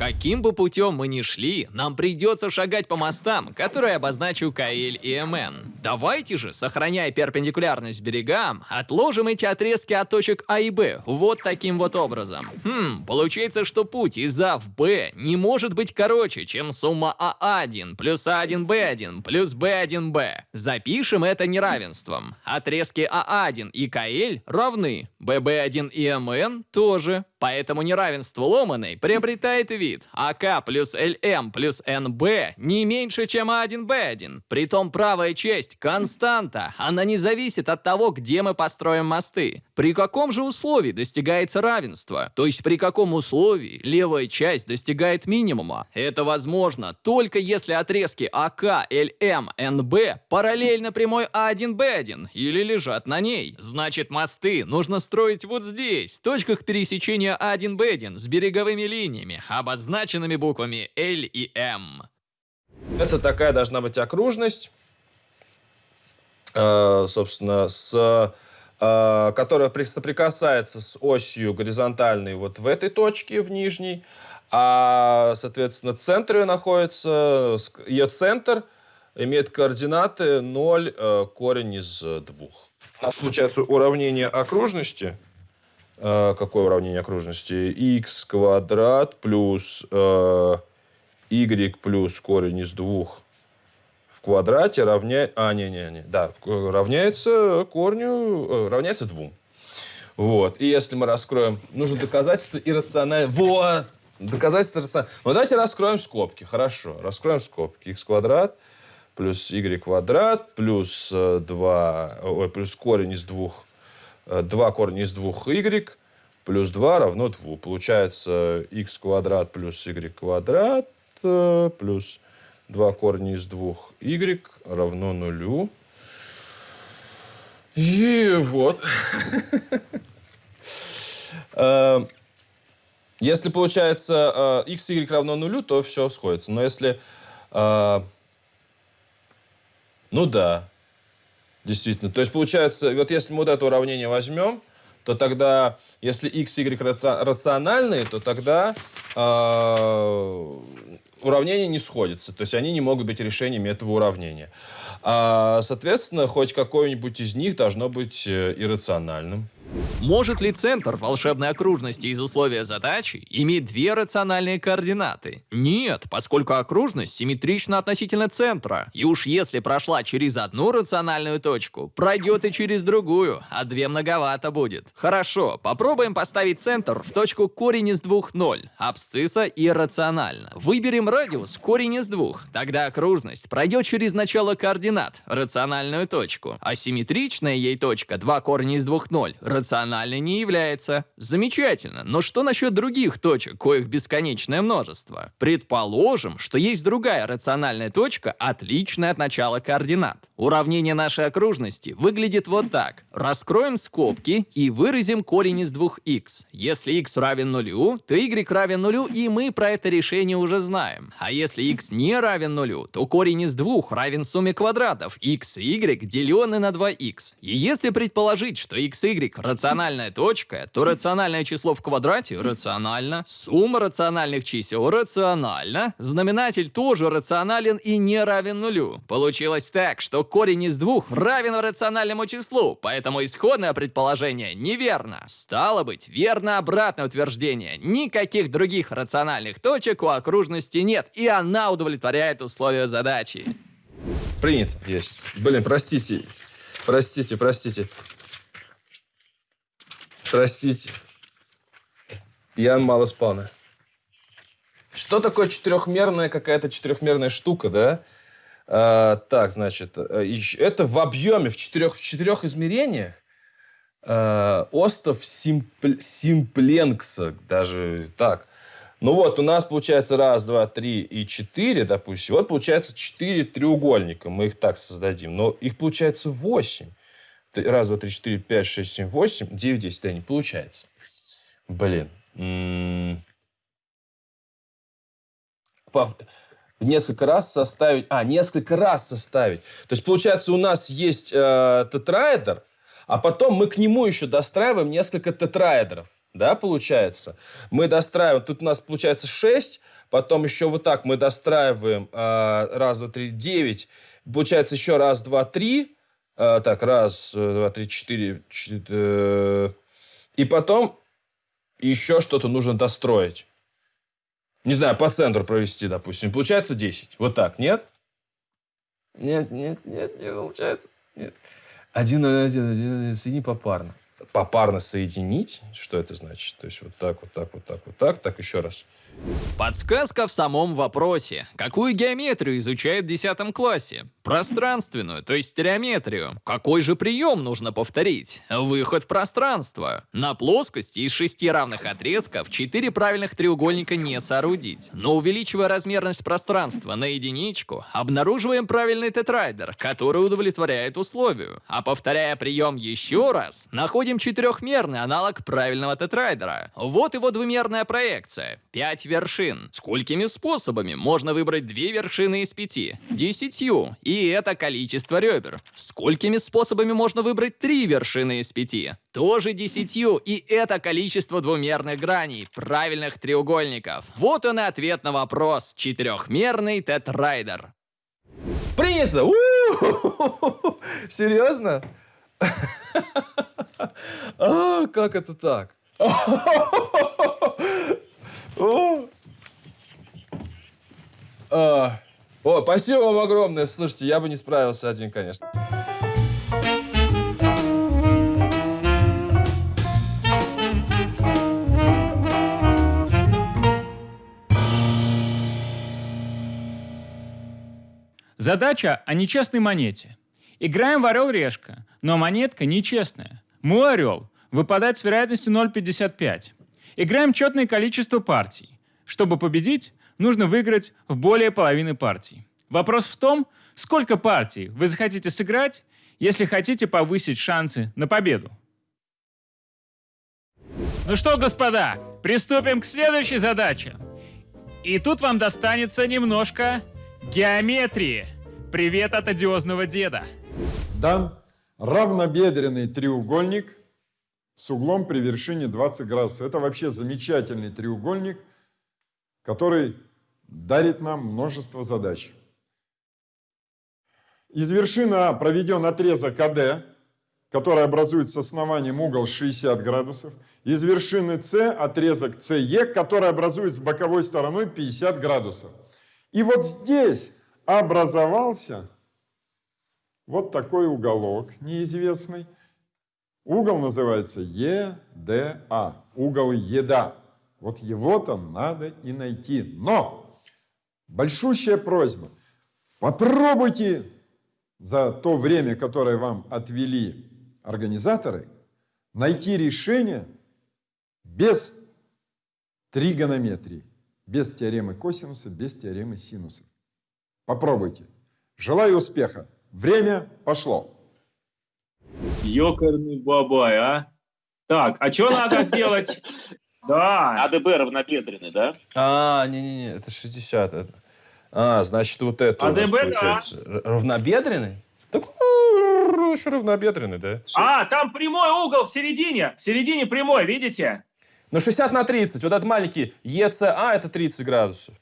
Каким бы путем мы ни шли, нам придется шагать по мостам, которые обозначу КЛ и МН. Давайте же, сохраняя перпендикулярность берегам, отложим эти отрезки от точек А и Б вот таким вот образом. Хм, получается, что путь из А в Б не может быть короче, чем сумма А1 плюс А1Б1 плюс Б1Б. Запишем это неравенством. Отрезки А1 и КЛ равны, ББ1 и МН тоже. Поэтому неравенство ломаной приобретает вид АК плюс ЛМ плюс НБ не меньше, чем А1Б1. Притом правая часть константа, она не зависит от того, где мы построим мосты. При каком же условии достигается равенство? То есть при каком условии левая часть достигает минимума? Это возможно только если отрезки АК, ЛМ, НБ параллельно прямой А1Б1 или лежат на ней. Значит, мосты нужно строить вот здесь, в точках пересечения А1Б1 с береговыми линиями, обозначенными буквами L и M. Это такая должна быть окружность, э, собственно, с, э, которая при- соприкасается с осью горизонтальной вот в этой точке, в нижней, а, соответственно, центр ее находится, ее центр имеет координаты 0, э, корень из э, двух. У нас получается уравнение окружности. Э, какое уравнение окружности? x квадрат плюс э, y плюс корень из двух в квадрате равняется... А, не-не-не. Да, равняется корню... э, равняется двум. Вот. И если мы раскроем... Нужно доказательство иррациональное... Вот! Доказательство иррациональное. Ну, давайте раскроем скобки. Хорошо. Раскроем скобки. x квадрат плюс y квадрат плюс 2... Ой, плюс корень из двух... 2 корня из двух y плюс 2 равно 2. Получается x квадрат плюс y квадрат э, плюс 2 корня из двух y равно нулю. И вот. <laughs> Э, Если получается э, x, y равно нулю, то все сходится. Но если... э, Ну да, действительно. То есть получается, вот если мы вот это уравнение возьмем, то тогда, если x, y раци- рациональные, то тогда э, уравнения не сходятся. То есть они не могут быть решениями этого уравнения. А, соответственно, хоть какое-нибудь из них должно быть э, иррациональным. Может ли центр волшебной окружности из условия задачи иметь две рациональные координаты? Нет, поскольку окружность симметрична относительно центра. И уж если прошла через одну рациональную точку, пройдет и через другую, а две многовато будет. Хорошо, попробуем поставить центр в точку корень из двух ноль. Абсцисса иррационально. Выберем радиус корень из двух. Тогда окружность пройдет через начало координат, рациональную точку. А симметричная ей точка 2 корня из двух ноль рациональной не является. Замечательно, но что насчет других точек, коих бесконечное множество? Предположим, что есть другая рациональная точка, отличная от начала координат. Уравнение нашей окружности выглядит вот так. Раскроем скобки и выразим корень из двух x. Если x равен нулю, то y равен нулю, и мы про это решение уже знаем. А если x не равен нулю, то корень из двух равен сумме квадратов x и y, деленный на 2x. И если предположить, что x y рациональная точка, то рациональное число в квадрате рационально, сумма рациональных чисел рациональна, знаменатель тоже рационален и не равен нулю. Получилось так, что корень из двух равен рациональному числу, поэтому исходное предположение неверно. Стало быть, верно обратное утверждение. Никаких других рациональных точек у окружности нет, и она удовлетворяет условия задачи. Принято. Есть. Блин, простите. Простите, простите. Простите. Я мало спал. Что такое четырехмерная какая-то четырехмерная штука, да? А, так, значит, э, это в объеме, в четырех, в четырех измерениях а, остров Симпл- Симпленкса, даже так. Ну вот, у нас получается раз, два, три и четыре, допустим. Вот получается четыре треугольника. Мы их так создадим. Но их получается восемь. Раз, два, три, четыре, пять, шесть, семь, восемь, девять, десять. Да, не получается. Блин. М. По- Несколько раз составить... А, несколько раз составить. То есть, получается, у нас есть э, тетраэдр, а потом мы к нему еще достраиваем несколько тетраэдров. Да, получается? Мы достраиваем... Тут у нас получается 6, потом еще вот так мы достраиваем э, раз, два, три, девять. Получается еще раз, два, три. Э, так, раз, э, два, три, четыре. чет- э, И потом еще что-то нужно достроить. Не знаю, по центру провести, допустим. Получается 10. Вот так, нет? Нет, нет, нет, не получается. Нет. Один, один, один, один, соедини попарно. Попарно соединить? Что это значит? То есть вот так, вот так, вот так, вот так. Так, еще раз. Подсказка в самом вопросе. Какую геометрию изучают в 10 классе? Пространственную, то есть стереометрию. Какой же прием нужно повторить? Выход в пространство. На плоскости из шести равных отрезков четыре правильных треугольника не соорудить. Но увеличивая размерность пространства на единичку, обнаруживаем правильный тетрайдер, который удовлетворяет условию. А повторяя прием еще раз, находим четырехмерный аналог правильного тетрайдера. Вот его двумерная проекция. Пять вершин. Сколькими способами можно выбрать две вершины из пяти? Десятью. И это количество ребер. Сколькими способами можно выбрать три вершины из пяти? Тоже десятью. И это количество двумерных граней, правильных треугольников. Вот он и ответ на вопрос. Четырехмерный тетрайдер. Принято! Серьезно? <laughs> А, как это так? <laughs> О. А. О, спасибо вам огромное. Слушайте, я бы не справился один, конечно. Задача о нечестной монете. Играем в орел-решка, но монетка нечестная. Мой орел выпадает с вероятностью 0,55. Играем четное количество партий. Чтобы победить, нужно выиграть в более половины партий. Вопрос в том, сколько партий вы захотите сыграть, если хотите повысить шансы на победу. Ну что, господа, приступим к следующей задаче. И тут вам достанется немножко геометрии. Привет от одиозного деда. дан равнобедренный треугольник с углом при вершине 20 градусов. Это вообще замечательный треугольник, который дарит нам множество задач. Из вершины проведен отрезок АД, который образует с основанием угол 60 градусов. Из вершины С отрезок СЕ, который образует с боковой стороной 50 градусов. И вот здесь образовался вот такой уголок неизвестный. Угол называется ЕДА, угол еда. Вот его-то надо и найти. Но большущая просьба, попробуйте за то время, которое вам отвели организаторы, найти решение без тригонометрии, без теоремы косинуса, без теоремы синуса. Попробуйте. Желаю успеха. Время пошло. Ёкарный бабай, а? Так, а что надо <laughs> сделать? Да. АДБ равнобедренный, да? А, не-не-не, это 60. это- А, значит, вот это у нас АДБ, да. получается. Р- Равнобедренный? Так, ну, еще равнобедренный, да? А, там прямой угол в середине. В середине прямой, видите? Ну, 60 на 30. Вот этот маленький ЕЦА, это 30 градусов.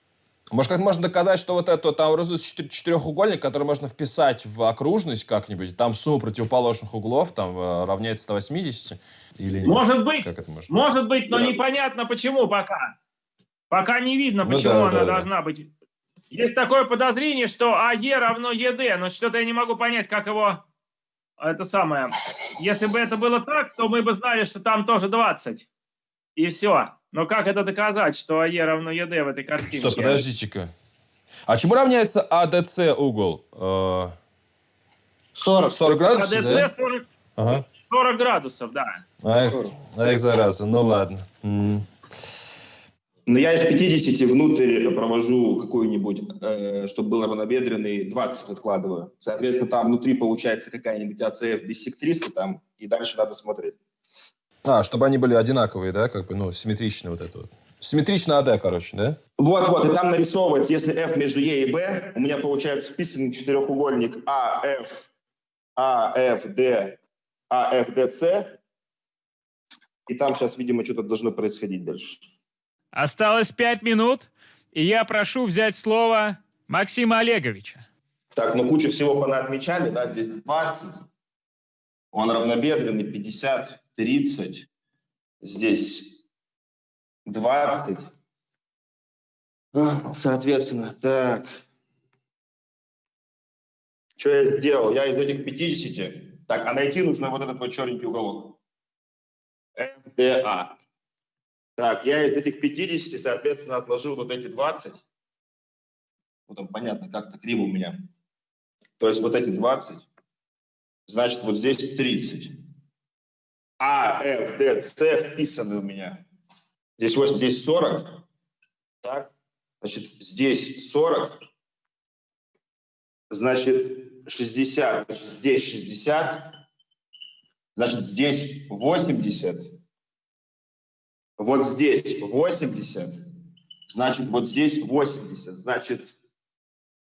Может, как можно доказать, что вот это там образуется четыр- четырехугольник, который можно вписать в окружность как-нибудь, там сумма противоположных углов там э, равняется 180? Или нет? Может быть, Как это может может быть, но Да. непонятно почему пока. Пока не видно, Ну почему да, она да, да. должна быть. Есть такое подозрение, что АЕ равно ЕД, но что-то я не могу понять, как его... Это самое. Если бы это было так, то мы бы знали, что там тоже 20. И все. Но как это доказать, что АЕ равно ЕД в этой картинке? Стоп, подождите-ка. А чему равняется АДЦ угол? Э, 40. 40 градусов, да? АДЦ 40, Ага. 40 градусов, да. Ах, ах, зараза, ну ладно. Но я из 50 внутрь провожу какую-нибудь, э, чтобы был равнобедренный, 20 откладываю. Соответственно, там внутри получается какая-нибудь АЦФ биссектриса там, и дальше надо смотреть. А, чтобы они были одинаковые, да, как бы, ну, симметрично вот это вот. Симметрично АД, короче, да? Вот-вот, и там нарисовывается, если F между Е и B, у меня получается вписанный четырехугольник АФ, АФД, АФДС, и там сейчас, видимо, что-то должно происходить дальше. Осталось пять минут, и я прошу взять слово Максима Олеговича. Так, ну кучу всего понаотмечали, да, здесь 20, он равнобедренный, 50, 30, здесь 20. А, Соответственно, так. Что я сделал? Я из этих 50, так, а найти нужно вот этот вот черненький уголок. ФДА. Так, я из этих 50, соответственно, отложил вот эти 20. Вот там понятно, как-то криво у меня. То есть вот эти 20. Значит, вот здесь 30. А, F, D, C вписаны у меня. Здесь 8, здесь 40. Так. Значит, здесь 40. Значит, 60. Значит, здесь 60. Значит, здесь 80. Вот здесь 80. Значит, вот здесь 80. Значит,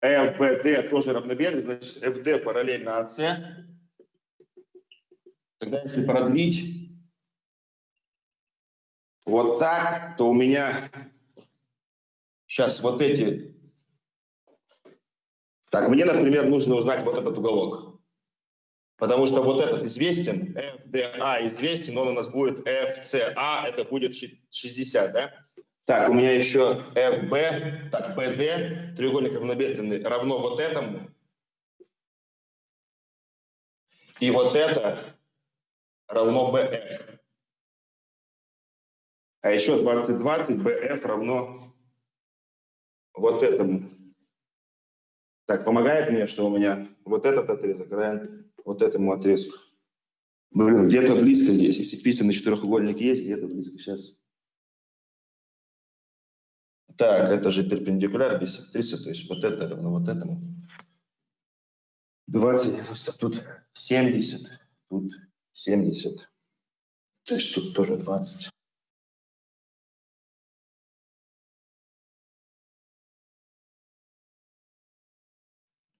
FBD тоже равномерный. Значит, FD параллельно АС. Тогда, если продлить вот так, то у меня сейчас вот эти... Так, мне, например, нужно узнать вот этот уголок. Потому что вот этот известен, FDA известен, он у нас будет FCA, это будет 60, да? Так, у меня еще FB, так, BD, треугольник равнобедренный, равно вот этому. И вот это равно BF. А еще 20-20, BF равно вот этому. Так, помогает мне, что у меня вот этот отрезок равен вот этому отрезку. Блин, где-то близко здесь. Если писанный четырехугольник есть, где-то близко. Сейчас. Так, это же перпендикуляр биссектриса, то есть вот это равно вот этому. 20, 90, тут 70, тут 70. То есть тут тоже 20.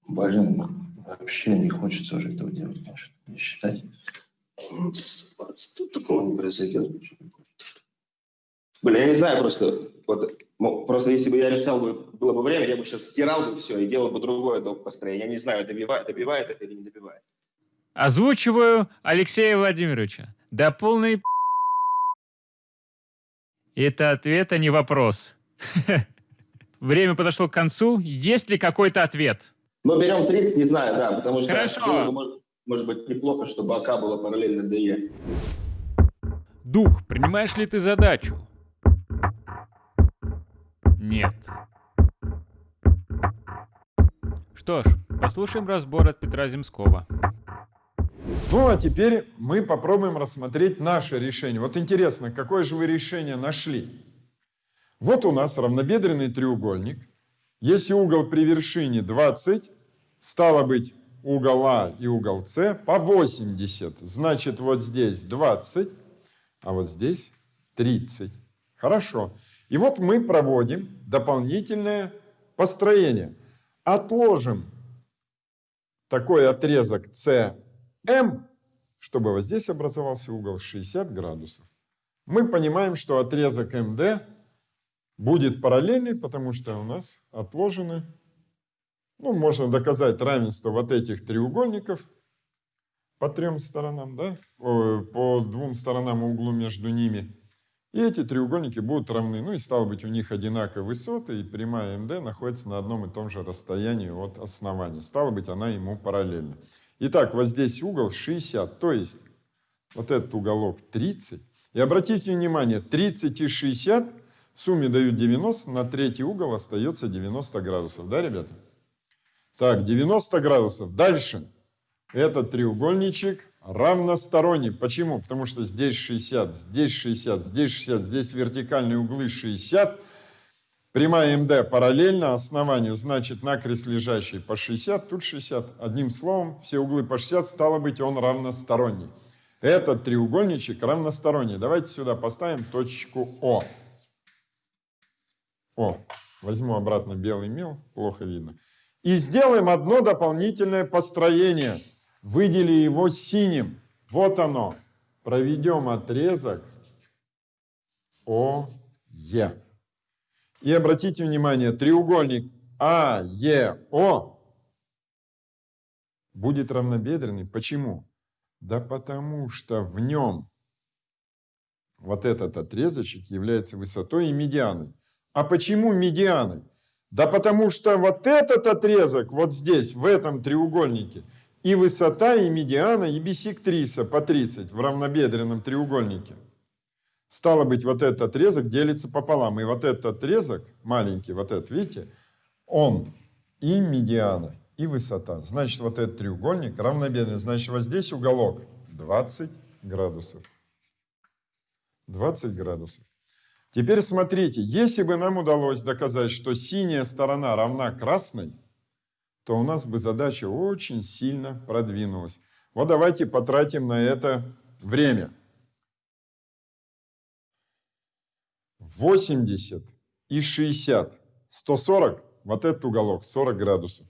Блин, вообще не хочется уже этого делать, конечно, не считать. 20, тут такого не произойдет. Блин, я не знаю просто, вот, ну, просто если бы я решал, бы, было бы время, я бы сейчас стирал бы все и делал бы другое долг построение. Я не знаю, добивает, добивает это или не добивает. Озвучиваю Алексея Владимировича. Да полный Это ответ, а не вопрос. <laughs> Время подошло к концу. Есть ли какой-то ответ? Но берем 30, не знаю, да, потому что Хорошо. может, может быть неплохо, чтобы АК было параллельно ДЕ. Дух, принимаешь ли ты задачу? Нет. Что ж, послушаем разбор от Петра Земского. Ну, а теперь мы попробуем рассмотреть наше решение. Вот интересно, какое же вы решение нашли? Вот у нас равнобедренный треугольник. Если угол при вершине 20, стало быть, угол А и угол С по 80. Значит, вот здесь 20, а вот здесь 30. Хорошо. И вот мы проводим дополнительное построение. Отложим такой отрезок CM, чтобы вот здесь образовался угол 60 градусов. Мы понимаем, что отрезок МД будет параллельный, потому что у нас отложены, ну, можно доказать равенство вот этих треугольников по трем сторонам, да, по двум сторонам углу между ними. И эти треугольники будут равны. Ну и стало быть, у них одинаковые высоты, и прямая МД находится на одном и том же расстоянии от основания. Стало быть, она ему параллельна. Итак, вот здесь угол 60, то есть вот этот уголок 30. И обратите внимание, 30 и 60 в сумме дают 90, на третий угол остается 90 градусов. Да, ребята? Так, 90 градусов. Дальше. Этот треугольничек равносторонний. Почему? Потому что здесь 60, здесь 60, здесь 60, здесь вертикальные углы 60. Прямая МД параллельно основанию, значит, накрест лежащий по 60, тут 60. Одним словом, все углы по 60, стало быть, он равносторонний. Этот треугольничек равносторонний. Давайте сюда поставим точку О. О, возьму обратно белый мел, плохо видно. И сделаем одно дополнительное построение. Выдели его синим. Вот оно. Проведем отрезок ОЕ. И обратите внимание, треугольник АЕО будет равнобедренный. Почему? Да потому что в нем вот этот отрезочек является высотой и медианой. А почему медианой? Да потому что вот этот отрезок вот здесь, в этом треугольнике, и высота, и медиана, и бисектриса по 30 в равнобедренном треугольнике. Стало быть, вот этот отрезок делится пополам. И вот этот отрезок, маленький, вот этот, видите, он и медиана, и высота. Значит, вот этот треугольник равнобедренный. Значит, вот здесь уголок 20 градусов. 20 градусов. Теперь смотрите, если бы нам удалось доказать, что синяя сторона равна красной, то у нас бы задача очень сильно продвинулась. Вот давайте потратим на это время. 80 и 60. 140, вот этот уголок, 40 градусов.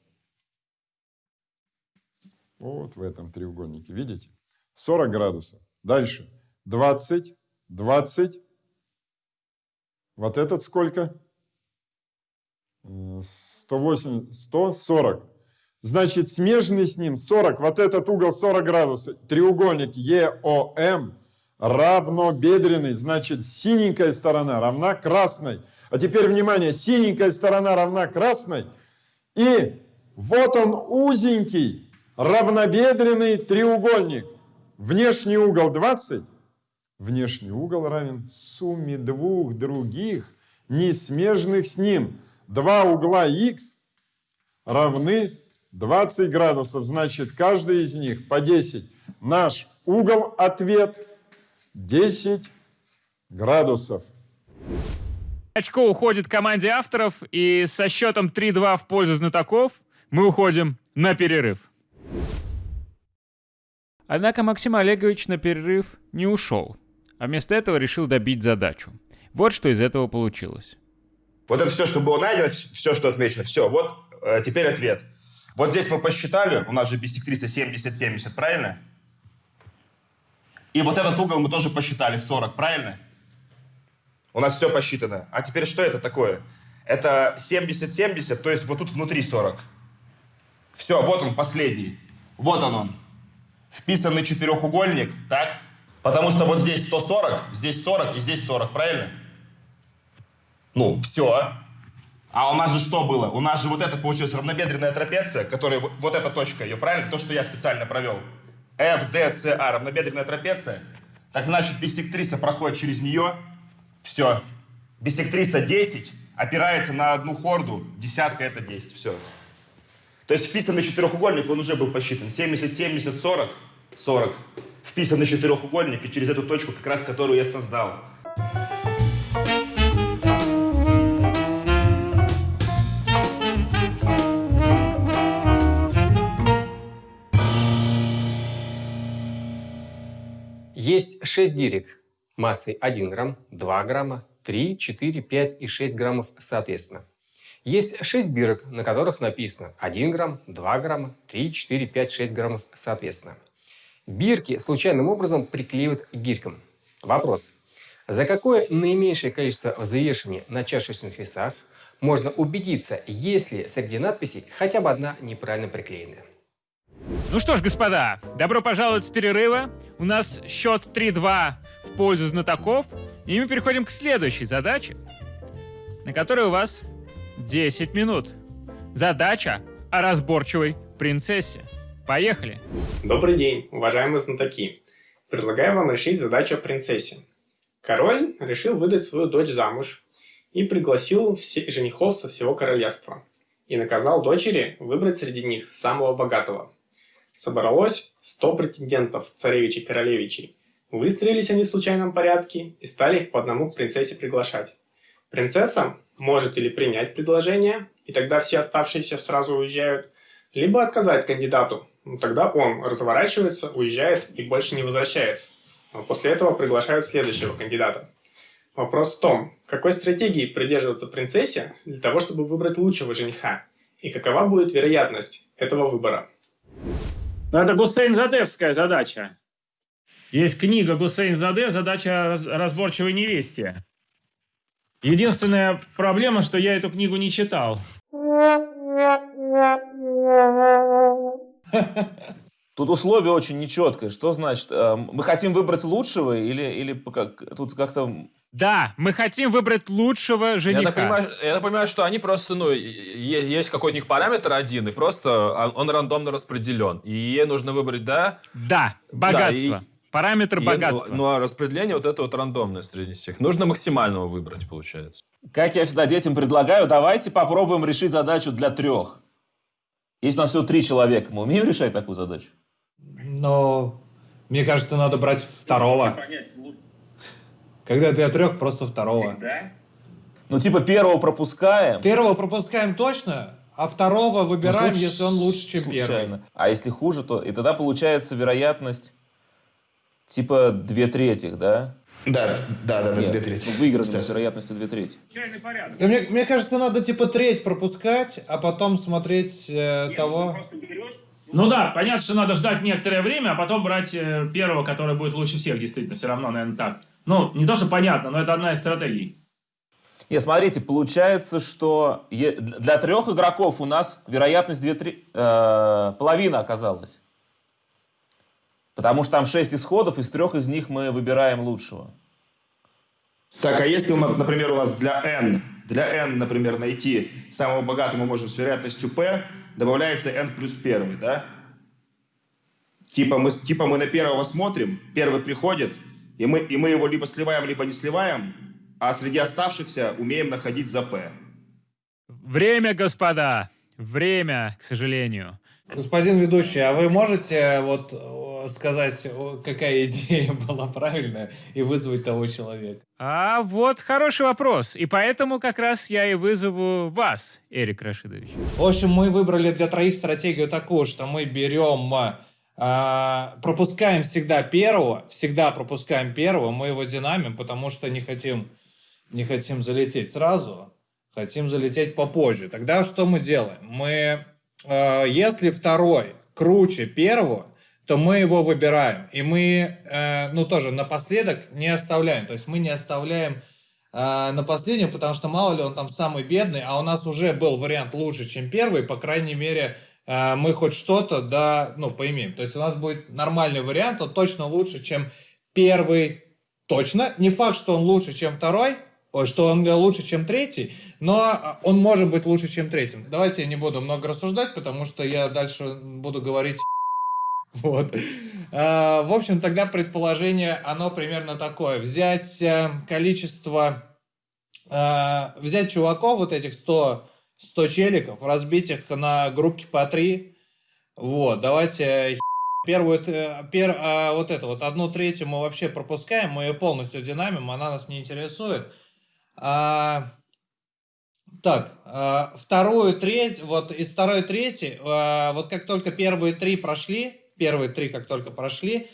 Вот в этом треугольнике, видите? 40 градусов. Дальше. 20, 20. Вот этот сколько? 108, 140. Значит, смежный с ним 40. Вот этот угол 40 градусов. Треугольник ЕОМ равнобедренный, значит, синенькая сторона равна красной. А теперь, внимание, синенькая сторона равна красной, и вот он узенький, равнобедренный треугольник. Внешний угол 20, внешний угол равен сумме двух других, несмежных с ним. Два угла х равны 20 градусов, значит, каждый из них по 10. Наш угол ответ 10 градусов. Очко уходит команде авторов, и со счетом 3-2 в пользу знатоков мы уходим на перерыв. Однако Максим Олегович на перерыв не ушел, а вместо этого решил добить задачу. Вот что из этого получилось. Вот это все, что было найдено, все, что отмечено, все, вот э, теперь ответ. Вот здесь мы посчитали, у нас же биссектриса 70-70, правильно? И вот этот угол мы тоже посчитали 40, правильно? У нас все посчитано. А теперь что это такое? Это 70-70, то есть вот тут внутри 40. Все, вот он последний. Вот он он. Вписанный четырехугольник, так? Потому что вот здесь 140, здесь 40 и здесь 40, правильно? Ну, все. А у нас же что было? У нас же вот это получилась равнобедренная трапеция, которая, вот эта точка ее, правильно? То, что я специально провел. FDCA, равнобедренная трапеция. Так значит, биссектриса проходит через нее. Все. Биссектриса 10 опирается на одну хорду. Десятка это 10. Все. То есть вписанный четырехугольник, он уже был посчитан. 70, 70, 40, 40. Вписанный четырехугольник, и через эту точку, как раз которую я создал. Есть 6 гирек массой 1 грамм, 2 грамма, 3, 4, 5 и 6 граммов соответственно. Есть 6 бирок, на которых написано 1 грамм, 2 грамма, 3, 4, 5, 6 граммов соответственно. Бирки случайным образом приклеивают к гирькам. Вопрос. За какое наименьшее количество взвешивания на чашечных весах можно убедиться, если среди надписей хотя бы одна неправильно приклеенная? Ну что ж, господа, добро пожаловать с перерыва. У нас счет 3-2 в пользу знатоков. И мы переходим к следующей задаче, на которой у вас 10 минут. Задача о разборчивой принцессе. Поехали. Добрый день, уважаемые знатоки. Предлагаю вам решить задачу о принцессе. Король решил выдать свою дочь замуж и пригласил все женихов со всего королевства. И наказал дочери выбрать среди них самого богатого. Собралось 100 претендентов, царевичей-королевичей. Выстроились они в случайном порядке и стали их по одному к принцессе приглашать. Принцесса может или принять предложение, и тогда все оставшиеся сразу уезжают, либо отказать кандидату. Тогда он разворачивается, уезжает и больше не возвращается. А После этого приглашают следующего кандидата. Вопрос в том, какой стратегии придерживаться принцессе для того, чтобы выбрать лучшего жениха, и какова будет вероятность этого выбора. Ну, Это Гусейн Задевская задача. Есть книга Гусейн Заде «Задача раз- разборчивой невесте». Единственная проблема, что я эту книгу не читал. Тут условие очень нечеткое. Что значит? э, Мы хотим выбрать лучшего или, или как, тут как-то... Да, мы хотим выбрать лучшего жениха. Я так, понимаю, я так понимаю, что они просто, ну, есть какой-то у них параметр один, и просто он рандомно распределен. И ей нужно выбрать, да? Да, богатство. Параметр и- богатства. Ну, а распределение вот это вот рандомное среди всех. Нужно максимального выбрать, получается. Как я всегда детям предлагаю, давайте попробуем решить задачу для трех. Если у нас всего три человека, мы умеем решать такую задачу? Но мне кажется, надо брать второго. Когда для трех, просто второго. Ну, типа первого пропускаем. Первого пропускаем точно, а второго выбираем, Ну, если он лучше, чем случайно. первый. А если хуже, то... И тогда получается вероятность типа две третьих, да? Да, да, да, да, Нет, две трети. Выигранный с вероятностью две трети. Да мне, мне кажется, надо типа треть пропускать, а потом смотреть э, того. Ну да, понятно, что надо ждать некоторое время, а потом брать э, первого, который будет лучше всех, действительно, все равно, наверное, так. Ну, не то, что понятно, но это одна из стратегий. Нет, смотрите, получается, что для трех игроков у нас вероятность две тре- э, половина оказалась. Потому что там шесть исходов, из трех из них мы выбираем лучшего. Так, а если, например, у нас для n, для n, например, найти самого богатого мы можем с вероятностью p, добавляется n плюс первый, да? Типа мы, типа мы на первого смотрим, первый приходит, и мы, и мы его либо сливаем, либо не сливаем, а среди оставшихся умеем находить за p. Время, господа. Время, к сожалению. Господин ведущий, а вы можете вот э, сказать, какая <laughs> идея была правильная и вызвать того человека? А вот хороший вопрос. И поэтому как раз я и вызову вас, Эрик Рашидович. В общем, мы выбрали для троих стратегию такую, что мы берем, а, пропускаем всегда первого, всегда пропускаем первого, мы его динамим, потому что не хотим, не хотим залететь сразу, хотим залететь попозже. Тогда что мы делаем? Мы, э, если второй круче первого, то мы его выбираем. И мы, э, ну тоже напоследок не оставляем. То есть мы не оставляем э, на последнем, потому что мало ли он там самый бедный, а у нас уже был вариант лучше, чем первый, по крайней мере, мы хоть что-то, да, ну, поимеем. То есть у нас будет нормальный вариант, он точно лучше, чем первый, точно. Не факт, что он лучше, чем второй, ой, что он лучше, чем третий, но он может быть лучше, чем третьим. Давайте я не буду много рассуждать, потому что я дальше буду говорить <laughs> вот. В общем, тогда предположение, оно примерно такое. Взять э, количество, э, взять чуваков, вот этих 100, 100 челиков, разбить их на группки по 3. Вот, давайте первую, э, пер, а, вот это вот, одну третью мы вообще пропускаем, мы ее полностью динамим, она нас не интересует. А, так, а, вторую треть, вот из второй трети, а, вот как только первые три прошли, первые три как только прошли,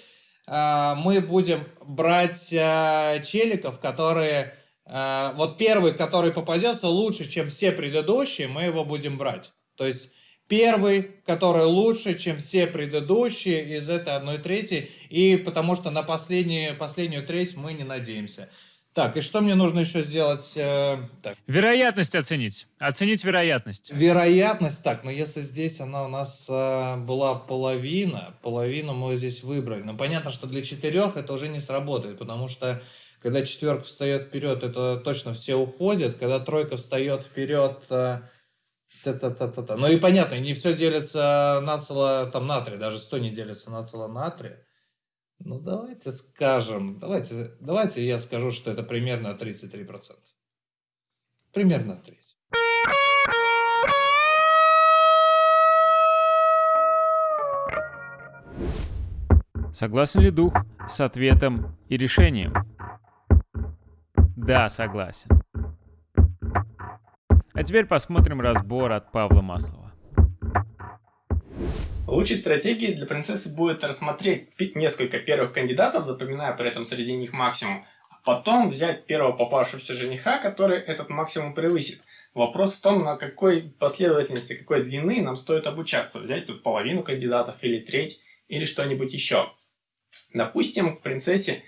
а, мы будем брать а, челиков, которые, вот первый, который попадется лучше, чем все предыдущие, мы его будем брать. То есть первый, который лучше, чем все предыдущие из этой одной трети, и потому что на последнюю, последнюю треть мы не надеемся. Так, и что мне нужно еще сделать? Э, так. Вероятность оценить. Оценить вероятность. Вероятность, так, но если здесь она у нас э, была половина, половину мы здесь выбрали. Но понятно, что для четырех это уже не сработает, потому что когда четверка встает вперед, это точно все уходят. Когда тройка встает вперед, э, та-та-та-та-та. Ну и понятно, не все делится нацело там на три, даже 100 не делится нацело на три. Ну давайте скажем, давайте, давайте я скажу, что это примерно 33%. Примерно треть. Согласен ли дух с ответом и решением? Да, согласен. А теперь посмотрим разбор от Павла Маслова. Лучшей стратегией для принцессы будет рассмотреть несколько первых кандидатов, запоминая при этом среди них максимум, а потом взять первого попавшегося жениха, который этот максимум превысит. Вопрос в том, на какой последовательности, какой длины нам стоит обучаться. Взять тут половину кандидатов или треть, или что-нибудь еще. Допустим, к принцессе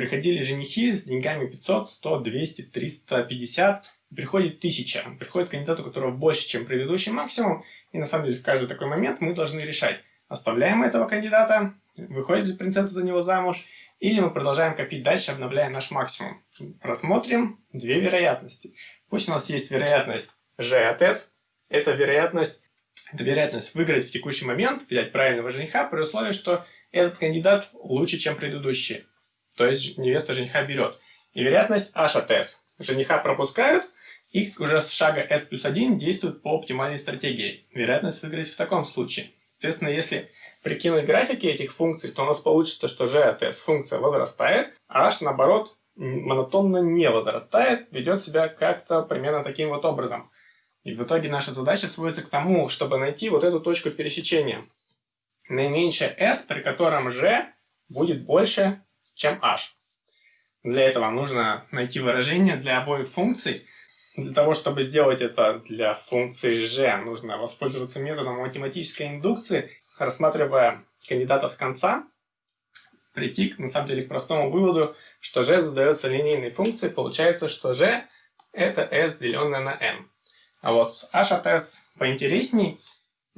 приходили женихи с деньгами 500, 100, 200, 350, приходит 1000. Приходит кандидат, у которого больше, чем предыдущий максимум, и на самом деле в каждый такой момент мы должны решать, оставляем этого кандидата, выходит принцесса за него замуж, или мы продолжаем копить дальше, обновляя наш максимум. Рассмотрим две вероятности. Пусть у нас есть вероятность G от S, это вероятность, это вероятность выиграть в текущий момент, взять правильного жениха, при условии, что этот кандидат лучше, чем предыдущий. То есть невеста жениха берет. И вероятность H от S. Жениха пропускают, и уже с шага S плюс 1 действуют по оптимальной стратегии. Вероятность выиграть в таком случае. Соответственно, если прикинуть графики этих функций, то у нас получится, что g от s функция возрастает, а h, наоборот, монотонно не возрастает, ведет себя как-то примерно таким вот образом. И в итоге наша задача сводится к тому, чтобы найти вот эту точку пересечения. Наименьшее s, при котором g будет больше, чем h. Для этого нужно найти выражение для обоих функций. Для того, чтобы сделать это для функции g, нужно воспользоваться методом математической индукции, рассматривая кандидатов с конца, прийти, на самом деле, к простому выводу, что g задается линейной функцией, получается, что g это s, деленное на n. А вот h от s поинтересней.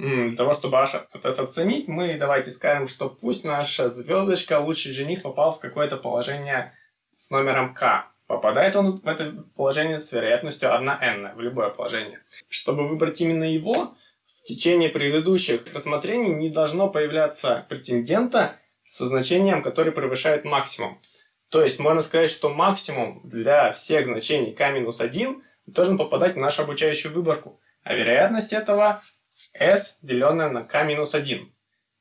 Для того, чтобы от s оценить, мы давайте скажем, что пусть наша звездочка, лучший жених, попал в какое-то положение с номером k. Попадает он в это положение с вероятностью 1 n, в любое положение. Чтобы выбрать именно его, в течение предыдущих рассмотрений не должно появляться претендента со значением, которое превышает максимум. То есть можно сказать, что максимум для всех значений k-1 должен попадать в нашу обучающую выборку. А вероятность этого s, деленное на k-1.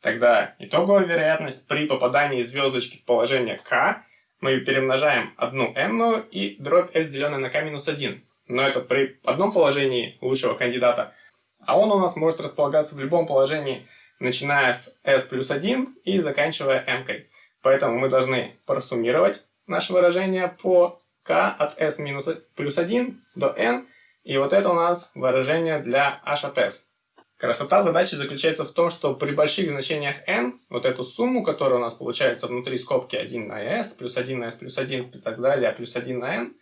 Тогда итоговая вероятность при попадании звездочки в положение k мы перемножаем одну n и дробь s, деленное на k-1. Но это при одном положении лучшего кандидата. А он у нас может располагаться в любом положении, начиная с s плюс 1 и заканчивая m. -кой. Поэтому мы должны просуммировать наше выражение по k от s минус плюс 1 до n. И вот это у нас выражение для h от s. Красота задачи заключается в том, что при больших значениях n, вот эту сумму, которая у нас получается внутри скобки 1 на s, плюс 1 на s плюс 1 и так далее, плюс 1 на n,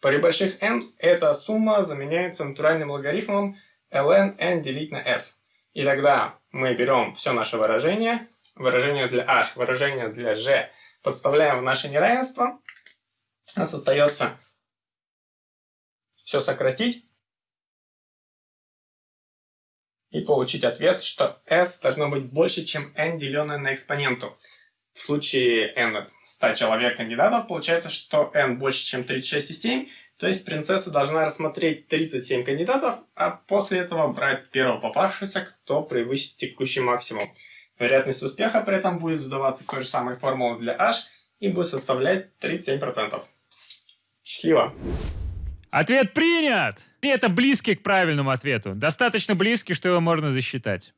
при больших n эта сумма заменяется натуральным логарифмом ln n делить на s. И тогда мы берем все наше выражение, выражение для h, выражение для g, подставляем в наше неравенство, у нас остается все сократить и получить ответ, что s должно быть больше, чем n, деленное на экспоненту. В случае n 100 человек кандидатов, получается, что n больше, чем 36,7, то есть принцесса должна рассмотреть 37 кандидатов, а после этого брать первого попавшегося, кто превысит текущий максимум. Вероятность успеха при этом будет сдаваться той же самой формулы для h и будет составлять 37%. Счастливо! Ответ принят! И это близкий к правильному ответу. Достаточно близкий, что его можно засчитать.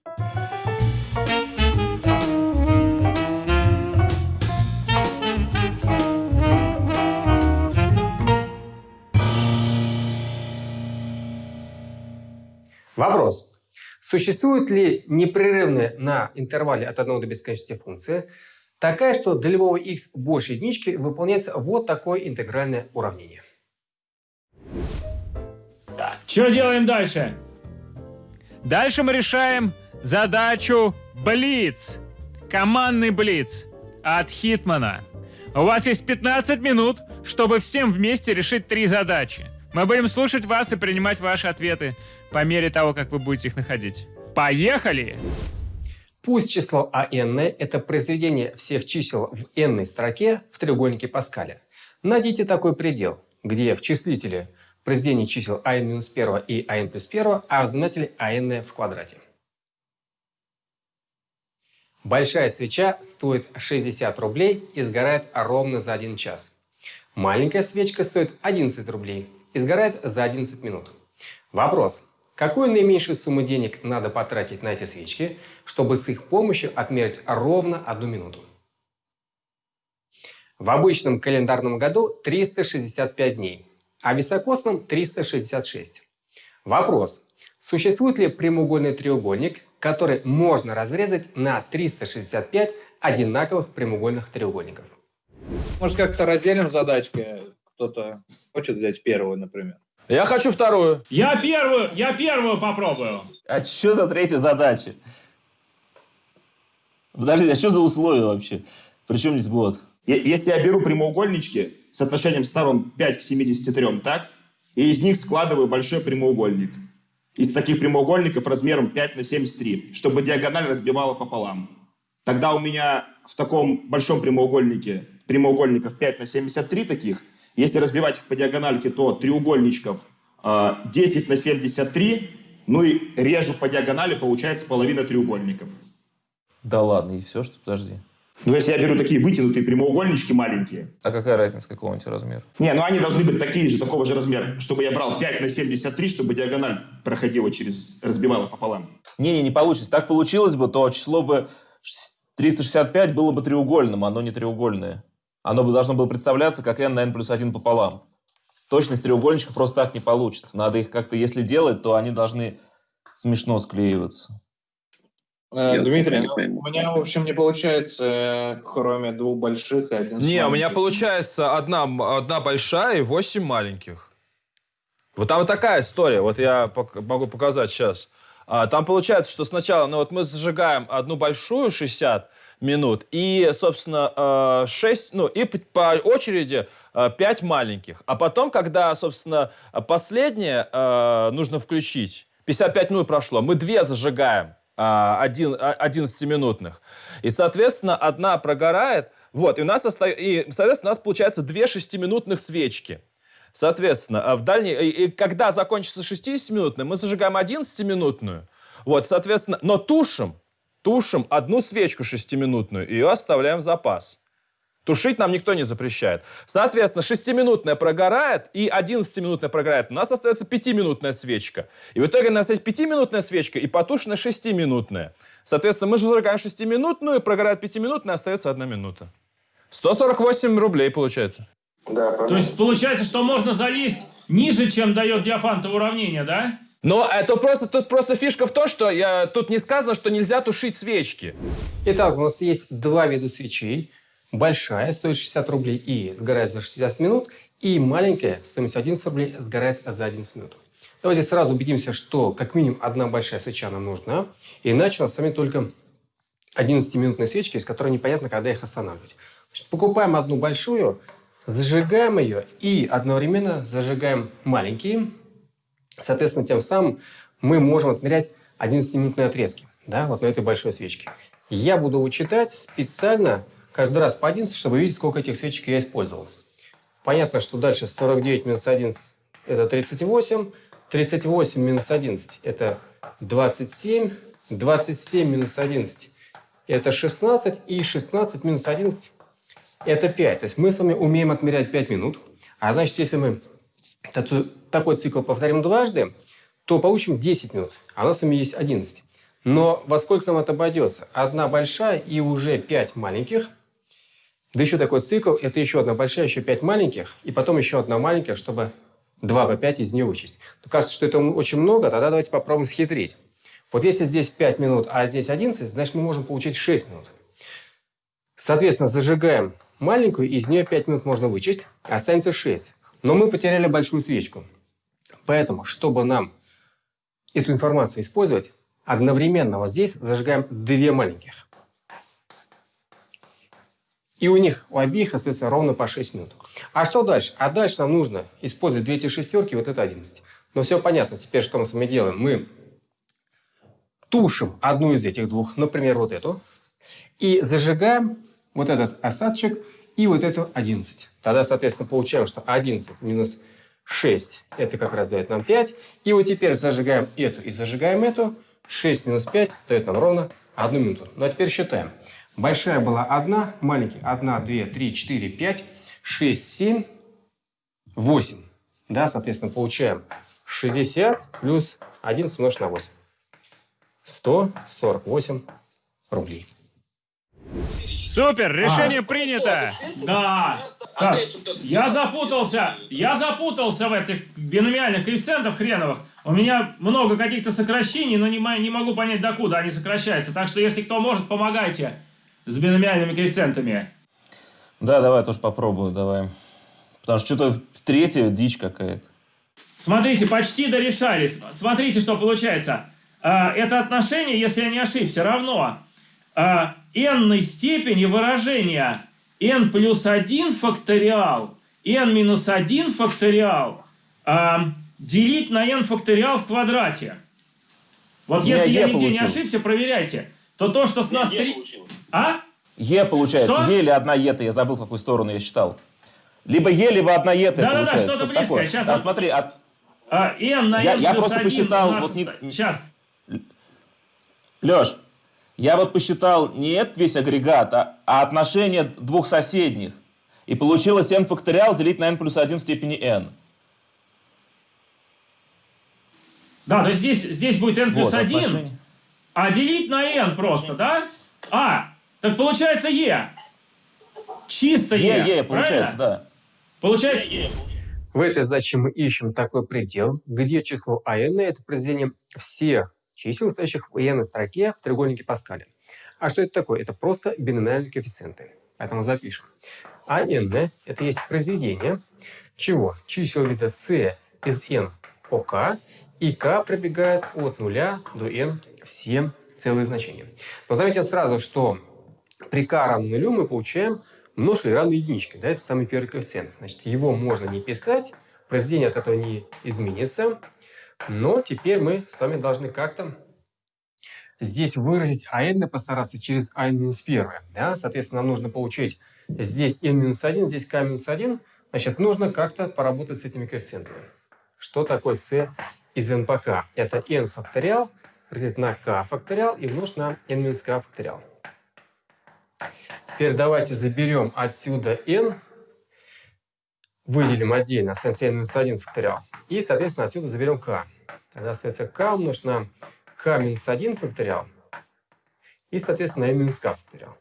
Вопрос. Существует ли непрерывная на интервале от 1 до бесконечности функция, такая, что для любого x больше единички выполняется вот такое интегральное уравнение? Что делаем дальше? Дальше мы решаем задачу Блиц. Командный Блиц от Хитмана. У вас есть 15 минут, чтобы всем вместе решить три задачи. Мы будем слушать вас и принимать ваши ответы по мере того, как вы будете их находить. Поехали! Пусть число АН – это произведение всех чисел в n строке в треугольнике Паскаля. Найдите такой предел, где в числителе произведение чисел АН-1 и АН плюс 1, а в знаменателе АН в квадрате. Большая свеча стоит 60 рублей и сгорает ровно за 1 час. Маленькая свечка стоит 11 рублей и сгорает за 11 минут. Вопрос. Какую наименьшую сумму денег надо потратить на эти свечки, чтобы с их помощью отмерить ровно одну минуту? В обычном календарном году 365 дней, а в високосном 366. Вопрос. Существует ли прямоугольный треугольник, который можно разрезать на 365 одинаковых прямоугольных треугольников? Может, как-то разделим задачки? Кто-то хочет взять первую, например. Я хочу вторую. Я первую, я первую попробую. А что за третья задача? Подожди, а что за условия вообще? Причем здесь год? Если я беру прямоугольнички с отношением сторон 5 к 73, так? И из них складываю большой прямоугольник. Из таких прямоугольников размером 5 на 73, чтобы диагональ разбивала пополам. Тогда у меня в таком большом прямоугольнике прямоугольников 5 на 73 таких. Если разбивать их по диагональке, то треугольничков э, 10 на 73. Ну и режу по диагонали, получается половина треугольников. Да ладно, и все, что подожди. Ну, если я беру такие вытянутые прямоугольнички маленькие. А какая разница, какого тебя размера? Не, ну они должны быть такие же, такого же размера, чтобы я брал 5 на 73, чтобы диагональ проходила через, разбивала пополам. Не-не, не получится. Так получилось бы, то число бы 365 было бы треугольным, оно не треугольное. Оно бы должно было представляться как n на n плюс 1 пополам. Точность треугольничка просто так не получится. Надо их как-то, если делать, то они должны смешно склеиваться. Э, Я Дмитрий, ну, у меня, в общем, не получается, э, кроме двух больших и один Не, у меня получается одна, одна большая и восемь маленьких. Вот там вот такая история. Вот я могу показать сейчас. А, там получается, что сначала, ну вот мы зажигаем одну большую 60 минут и, собственно, 6, ну и по очереди 5 маленьких. А потом, когда, собственно, последнее э, нужно включить, 55 минут прошло, мы две зажигаем один, а, 11-минутных. И, соответственно, одна прогорает, вот, и у нас, оста... и, соответственно, у нас получается две 6-минутных свечки. Соответственно, а в дальней... И, и когда закончится 60-минутная, мы зажигаем 11-минутную. Вот, соответственно, но тушим, тушим одну свечку 6-минутную, и ее оставляем в запас. Тушить нам никто не запрещает. Соответственно, 6-минутная прогорает и 11-минутная прогорает. У нас остается 5-минутная свечка. И в итоге у нас есть 5-минутная свечка и потушенная 6-минутная. Соответственно, мы зажигаем 6-минутную, прогорает 5-минутная, остается 1 минута. 148 рублей получается. Да, То есть получается, что можно залезть ниже, чем дает диафантово уравнение, да? Но это просто, тут просто фишка в том, что я, тут не сказано, что нельзя тушить свечки. Итак, у нас есть два вида свечей. Большая стоит 60 рублей и сгорает за 60 минут. И маленькая, стоимость 11 рублей, сгорает за 11 минут. Давайте сразу убедимся, что как минимум одна большая свеча нам нужна. Иначе у нас сами только 11-минутные свечки, из которых непонятно, когда их останавливать. Значит, покупаем одну большую, зажигаем ее и одновременно зажигаем маленькие. Соответственно, тем самым мы можем отмерять 11-минутные отрезки да, вот на этой большой свечке. Я буду вычитать специально каждый раз по 11, чтобы видеть, сколько этих свечек я использовал. Понятно, что дальше 49 минус 11 – это 38. 38 минус 11 – это 27. 27 минус 11 – это 16. И 16 минус 11 – это 5. То есть мы с вами умеем отмерять 5 минут. А значит, если мы такой цикл повторим дважды, то получим 10 минут. А у нас с вами есть 11. Но во сколько нам это обойдется? Одна большая и уже 5 маленьких. Да еще такой цикл, это еще одна большая, еще 5 маленьких, и потом еще одна маленькая, чтобы 2 по 5 из нее вычесть. Но кажется, что это очень много, тогда давайте попробуем схитрить. Вот если здесь 5 минут, а здесь 11, значит мы можем получить 6 минут. Соответственно, зажигаем маленькую, из нее 5 минут можно вычесть, останется 6. Но мы потеряли большую свечку. Поэтому, чтобы нам эту информацию использовать, одновременно вот здесь зажигаем две маленьких. И у них, у обеих остается ровно по 6 минут. А что дальше? А дальше нам нужно использовать две эти шестерки, вот это 11. Но все понятно. Теперь что мы с вами делаем? Мы тушим одну из этих двух, например, вот эту, и зажигаем вот этот осадочек и вот эту 11. Тогда, соответственно, получаем, что 11 минус 6 – это как раз дает нам 5. И вот теперь зажигаем эту и зажигаем эту. 6 минус 5 дает нам ровно 1 минуту. Ну а теперь считаем. Большая была 1, маленький 1, 2, 3, 4, 5, 6, 7, 8. Да, соответственно, получаем 60 плюс 11 умножить на 8. 148 рублей. Супер, решение принято. Да. Так, я запутался. Я запутался в этих биномиальных коэффициентах хреновых. У меня много каких-то сокращений, но не, не могу понять, докуда они сокращаются. Так что, если кто может, помогайте с биномиальными коэффициентами. Да, давай тоже попробую, давай. Потому что что-то третья дичь какая-то. Смотрите, почти дорешались. Смотрите, что получается. А, Это отношение, если я не ошибся, равно а, n степени выражения n плюс 1 факториал, n минус 1 факториал а, делить на n факториал в квадрате. Вот если я Е нигде не получилось. ошибся, проверяйте. То то, что с нас... три- А? Е получается. Что? Е или одна ета. Я забыл, в какую сторону я считал. Либо Е, либо одна ета Да-да-да, получается. что-то Что-то близкое. такое. Щас Да, вот- смотри, от- А, n на Я- n я плюс просто 1 посчитал, нас... вот не- Сейчас. Леш, я вот посчитал не этот весь агрегат, а, а отношение двух соседних. И получилось n факториал делить на n плюс 1 в степени n. Да, то есть здесь, здесь будет n плюс Вот, 1, отношение. А делить на n просто, да? А, так получается e. Чисто e. Е, Е, получается, правильно? да. Получается В этой задаче мы ищем такой предел, где число АН – это произведение всех чисел, стоящих в n строке в треугольнике Паскаля. А что это такое? Это просто биномиальные коэффициенты. Поэтому запишем. АН – это есть произведение чего? Чисел вида c из n по k, и k пробегает от 0 до n все целые значения. Но заметим сразу, что при k равно нулю мы получаем множитель равный единичке. Да, это самый первый коэффициент. Значит, его можно не писать, произведение от этого не изменится. Но теперь мы с вами должны как-то здесь выразить АН и постараться через АН минус 1. Да? Соответственно, нам нужно получить здесь n минус 1, здесь k минус 1. Значит, нужно как-то поработать с этими коэффициентами. Что такое c из n по k? Это n факториал разделить на k факториал и умножить на n минус k факториал. Теперь давайте заберем отсюда n, выделим отдельно, останется n минус 1 факториал. И, соответственно, отсюда заберем k. Тогда остается k умножить на k минус 1 факториал. И, соответственно, n минус k факториал.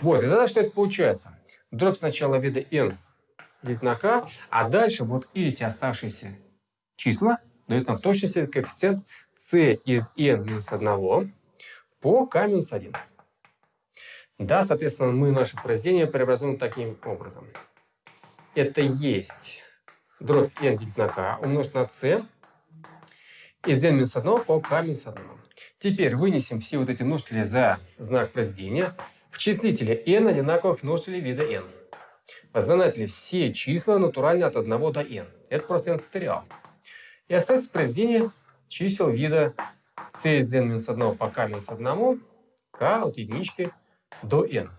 Вот, и тогда что это получается? Дробь сначала вида n делить на k, а дальше вот эти оставшиеся числа дают нам в точности коэффициент c из n минус 1 по k минус 1. Да, соответственно, мы наше произведение преобразуем таким образом. Это есть дробь n делить на k умножить на c из n минус 1 по k минус 1. Теперь вынесем все вот эти множители за знак произведения в числителе n одинаковых множителей вида n. В знаменателе все числа натурально от 1 до n. Это просто n факториал. И остается произведение чисел вида c из n минус 1 по k минус 1, k от единички до n.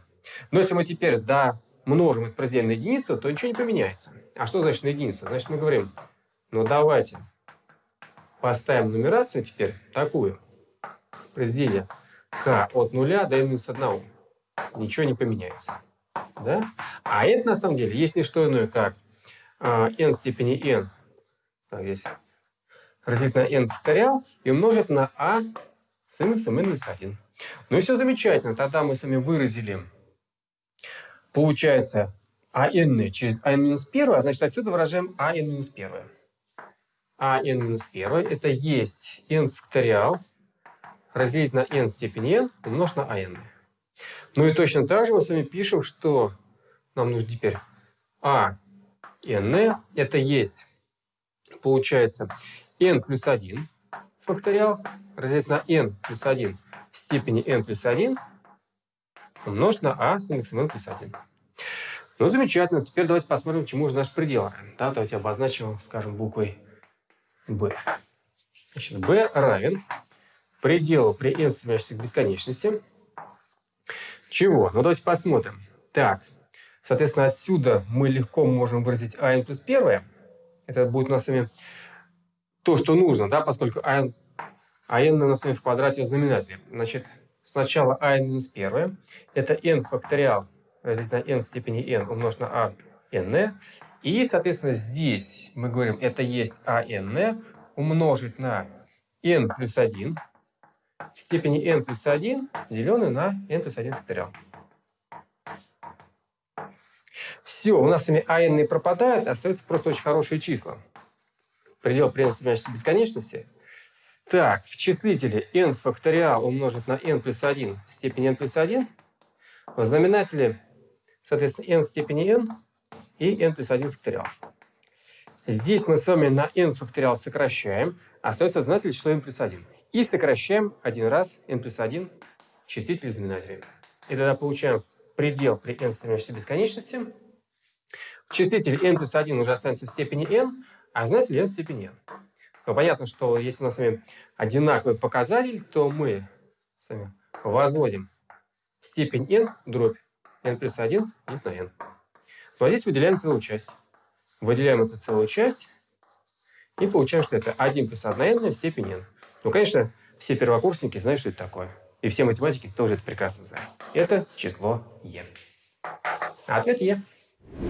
Но если мы теперь домножим это произведение на единицу, то ничего не поменяется. А что значит на единицу? Значит, мы говорим, ну давайте поставим нумерацию теперь такую. Произведение k от 0 до n минус 1. Ничего не поменяется. Да? А это на самом деле есть не что иное, как э, n в степени n. Так, здесь разделить на n факториал и умножить на a с индексом n минус 1. Ну и все замечательно. Тогда мы с вами выразили, получается, АН через АН минус 1, а значит отсюда выражаем АН минус 1. АН минус 1 это есть n факториал разделить на n степени n умножить на АН. Ну и точно так же мы с вами пишем, что нам нужно теперь АН это есть, получается, n плюс 1 факториал разделить на n плюс 1 в степени n плюс 1 умножить на а с индексом n плюс 1. Ну, замечательно. Теперь давайте посмотрим, чему же наш предел. Да, давайте обозначим, скажем, буквой b. Значит, b равен пределу при n стремящихся к бесконечности. Чего? Ну, давайте посмотрим. Так, соответственно, отсюда мы легко можем выразить ан плюс 1. Это будет у нас с вами то, что нужно, да, поскольку ан а n у нас в квадрате знаменателя. Значит, сначала n минус 1. Это n факториал разделить на n в степени n умножить на а n. И, соответственно, здесь мы говорим, это есть а n умножить на n плюс 1 в степени n плюс 1, деленное на n плюс 1 факториал. Все, у нас с вами АН пропадают, остаются просто очень хорошие числа. Предел стремящейся бесконечности. Так, в числителе n факториал умножить на n плюс 1 в степени n плюс 1. В знаменателе, соответственно, n в степени n и n плюс 1 факториал. Здесь мы с вами на n факториал сокращаем, остается знаменатель число n плюс 1. И сокращаем один раз n плюс 1 числитель и знаменатель. И тогда получаем предел при n стремящейся бесконечности. Числитель n плюс 1 уже останется в степени n, а в степени n. Но понятно, что если у нас с вами одинаковый показатель, то мы с вами возводим степень n дробь n плюс 1 делить на n. Ну а здесь выделяем целую часть. Выделяем эту целую часть и получаем, что это 1 плюс 1 n в степени n. Ну, конечно, все первокурсники знают, что это такое. И все математики тоже это прекрасно знают. Это число e. Ответ e.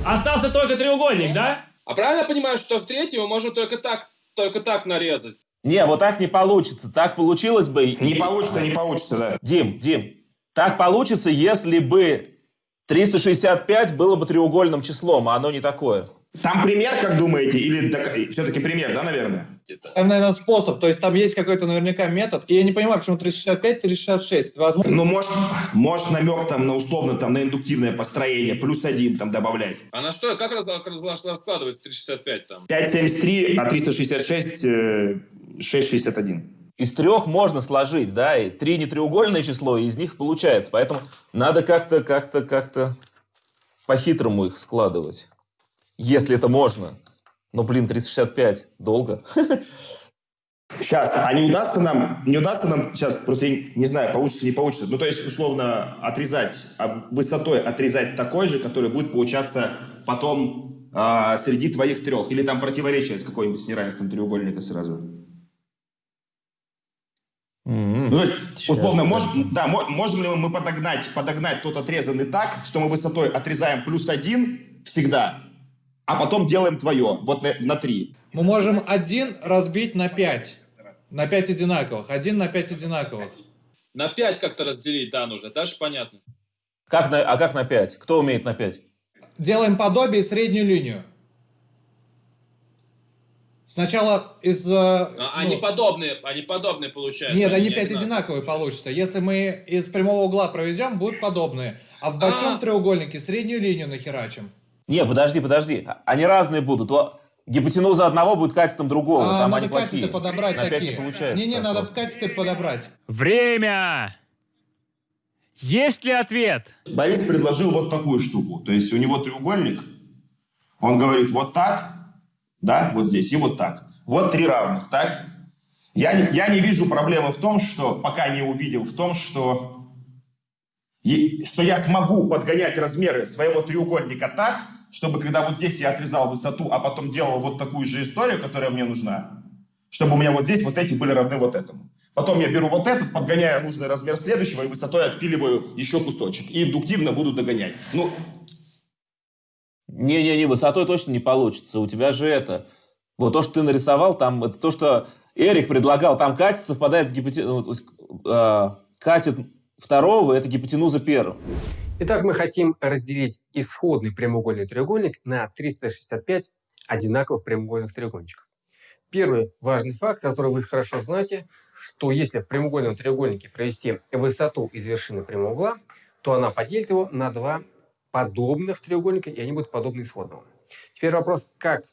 Остался только треугольник, да? А правильно я понимаю, что в третьем мы можем только так, только так нарезать? Не, вот так не получится. Так получилось бы... Не получится, не получится, да. Дим, Дим, так получится, если бы 365 было бы треугольным числом, а оно не такое. Там пример, как думаете, или все-таки пример, да, наверное? Там, наверное, способ. То есть там есть какой-то наверняка метод. И я не понимаю, почему 365, 366. Возможно... Ну, может, может намек там на условно, там, на индуктивное построение, плюс один там добавлять. А на что, как раз, раз, раскладывается 365 там? 573, а 366, э, 661. Из трех можно сложить, да, и три нетреугольное число, и из них получается. Поэтому надо как-то, как-то, как-то по-хитрому их складывать. Если это можно. Но, блин, 365 долго. Сейчас, а не удастся нам, не удастся нам сейчас, просто я не знаю, получится, не получится, ну, то есть, условно, отрезать, а высотой отрезать такой же, который будет получаться потом а, среди твоих трех, или там противоречие с какой-нибудь с неравенством треугольника сразу. Mm-hmm. Ну, то есть, условно, мож, да, можем ли мы подогнать, подогнать тот отрезанный так, что мы высотой отрезаем плюс один всегда, а потом делаем твое, вот на, на 3. Мы можем один разбить на 5. На 5 одинаковых. Один на 5 одинаковых. На 5 как-то разделить, да, нужно. Дальше понятно. Как на, а как на 5? Кто умеет на 5? Делаем подобие среднюю линию. Сначала из... А, ну, они подобные, они подобные получаются. Нет, они 5 одинаковые получатся. Если мы из прямого угла проведем, будут подобные. А в большом -а. треугольнике среднюю линию нахерачим. Не, подожди, подожди. Они разные будут. Гипотенуза одного будет катетом другого. А, Там надо они катеты подобрать На такие. Не, не, надо катеты подобрать. Время! Есть ли ответ? Борис предложил вот такую штуку. То есть у него треугольник. Он говорит вот так, да, вот здесь и вот так. Вот три равных, так? Я не, я не вижу проблемы в том, что, пока не увидел, в том, что что я смогу подгонять размеры своего треугольника так, чтобы когда вот здесь я отрезал высоту, а потом делал вот такую же историю, которая мне нужна, чтобы у меня вот здесь вот эти были равны вот этому. Потом я беру вот этот, подгоняю нужный размер следующего и высотой отпиливаю еще кусочек. И индуктивно буду догонять. Ну... Не-не-не, высотой точно не получится. У тебя же это... Вот то, что ты нарисовал, там, это то, что Эрик предлагал, там катит, совпадает с гипотезой... Э, катит второго – это гипотенуза первого. Итак, мы хотим разделить исходный прямоугольный треугольник на 365 одинаковых прямоугольных треугольничков. Первый важный факт, который вы хорошо знаете, что если в прямоугольном треугольнике провести высоту из вершины прямого угла, то она поделит его на два подобных треугольника, и они будут подобны исходному. Теперь вопрос, как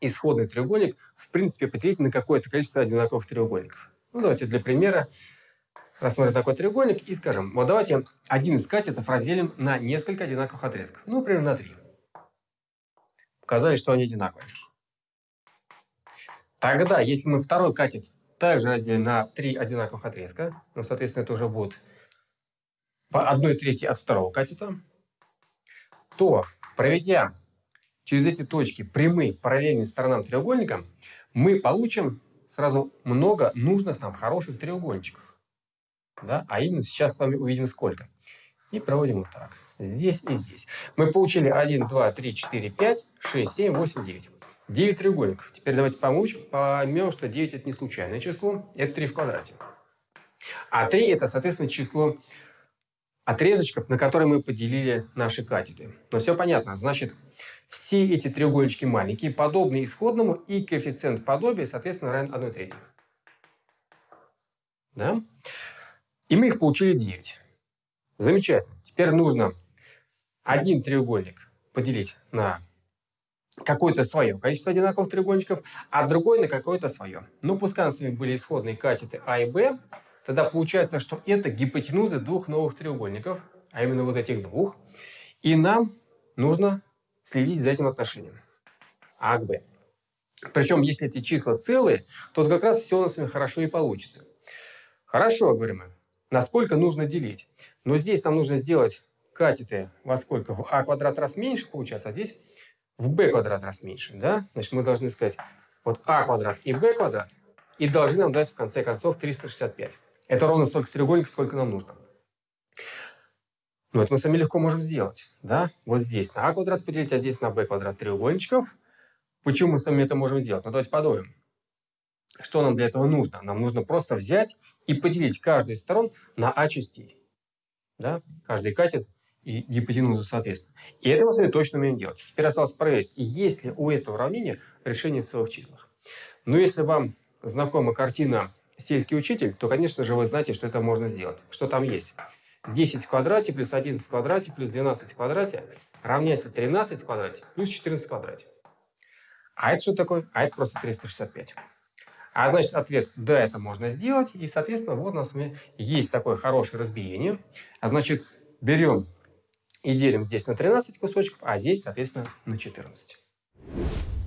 исходный треугольник в принципе поделить на какое-то количество одинаковых треугольников. Ну, давайте для примера рассмотрим такой треугольник и скажем, вот давайте один из катетов разделим на несколько одинаковых отрезков. Ну, например, на три. Показали, что они одинаковые. Тогда, если мы второй катет также разделим на три одинаковых отрезка, ну, соответственно, это уже будет по одной трети от второго катета, то, проведя через эти точки прямые параллельные сторонам треугольника, мы получим сразу много нужных нам хороших треугольничков да, а именно сейчас с вами увидим сколько. И проводим вот так. Здесь и здесь. Мы получили 1, 2, 3, 4, 5, 6, 7, 8, 9. 9 треугольников. Теперь давайте помочь, поймем, что 9 это не случайное число, это 3 в квадрате. А 3 это, соответственно, число отрезочков, на которые мы поделили наши катеты. Но все понятно. Значит, все эти треугольнички маленькие, подобны исходному, и коэффициент подобия, соответственно, равен 1 третьей. Да? И мы их получили 9. Замечательно. Теперь нужно один треугольник поделить на какое-то свое количество одинаковых треугольничков, а другой на какое-то свое. Ну, пускай у нас с вами были исходные катеты А и Б, тогда получается, что это гипотенузы двух новых треугольников, а именно вот этих двух. И нам нужно следить за этим отношением А к Б. Причем, если эти числа целые, то как раз все у нас с вами хорошо и получится. Хорошо, говорим мы. Насколько нужно делить? Но здесь нам нужно сделать катеты во сколько? В а квадрат раз меньше получается, а здесь в b квадрат раз меньше. Да? Значит, мы должны сказать вот а квадрат и b квадрат, и должны нам дать в конце концов 365. Это ровно столько треугольников, сколько нам нужно. Но это мы сами легко можем сделать. Да? Вот здесь на а квадрат поделить, а здесь на b квадрат треугольничков. Почему мы сами это можем сделать? Ну, давайте подумаем. Что нам для этого нужно? Нам нужно просто взять и поделить каждую из сторон на а частей. Да? Каждый катет и гипотенузу соответственно. И это мы с вами точно умеем делать. Теперь осталось проверить, есть ли у этого уравнения решение в целых числах. Но если вам знакома картина «Сельский учитель», то, конечно же, вы знаете, что это можно сделать. Что там есть? 10 в квадрате плюс 11 в квадрате плюс 12 в квадрате равняется 13 в квадрате плюс 14 в квадрате. А это что такое? А это просто 365. А значит, ответ «да» это можно сделать. И, соответственно, вот у нас есть такое хорошее разбиение. А значит, берем и делим здесь на 13 кусочков, а здесь, соответственно, на 14.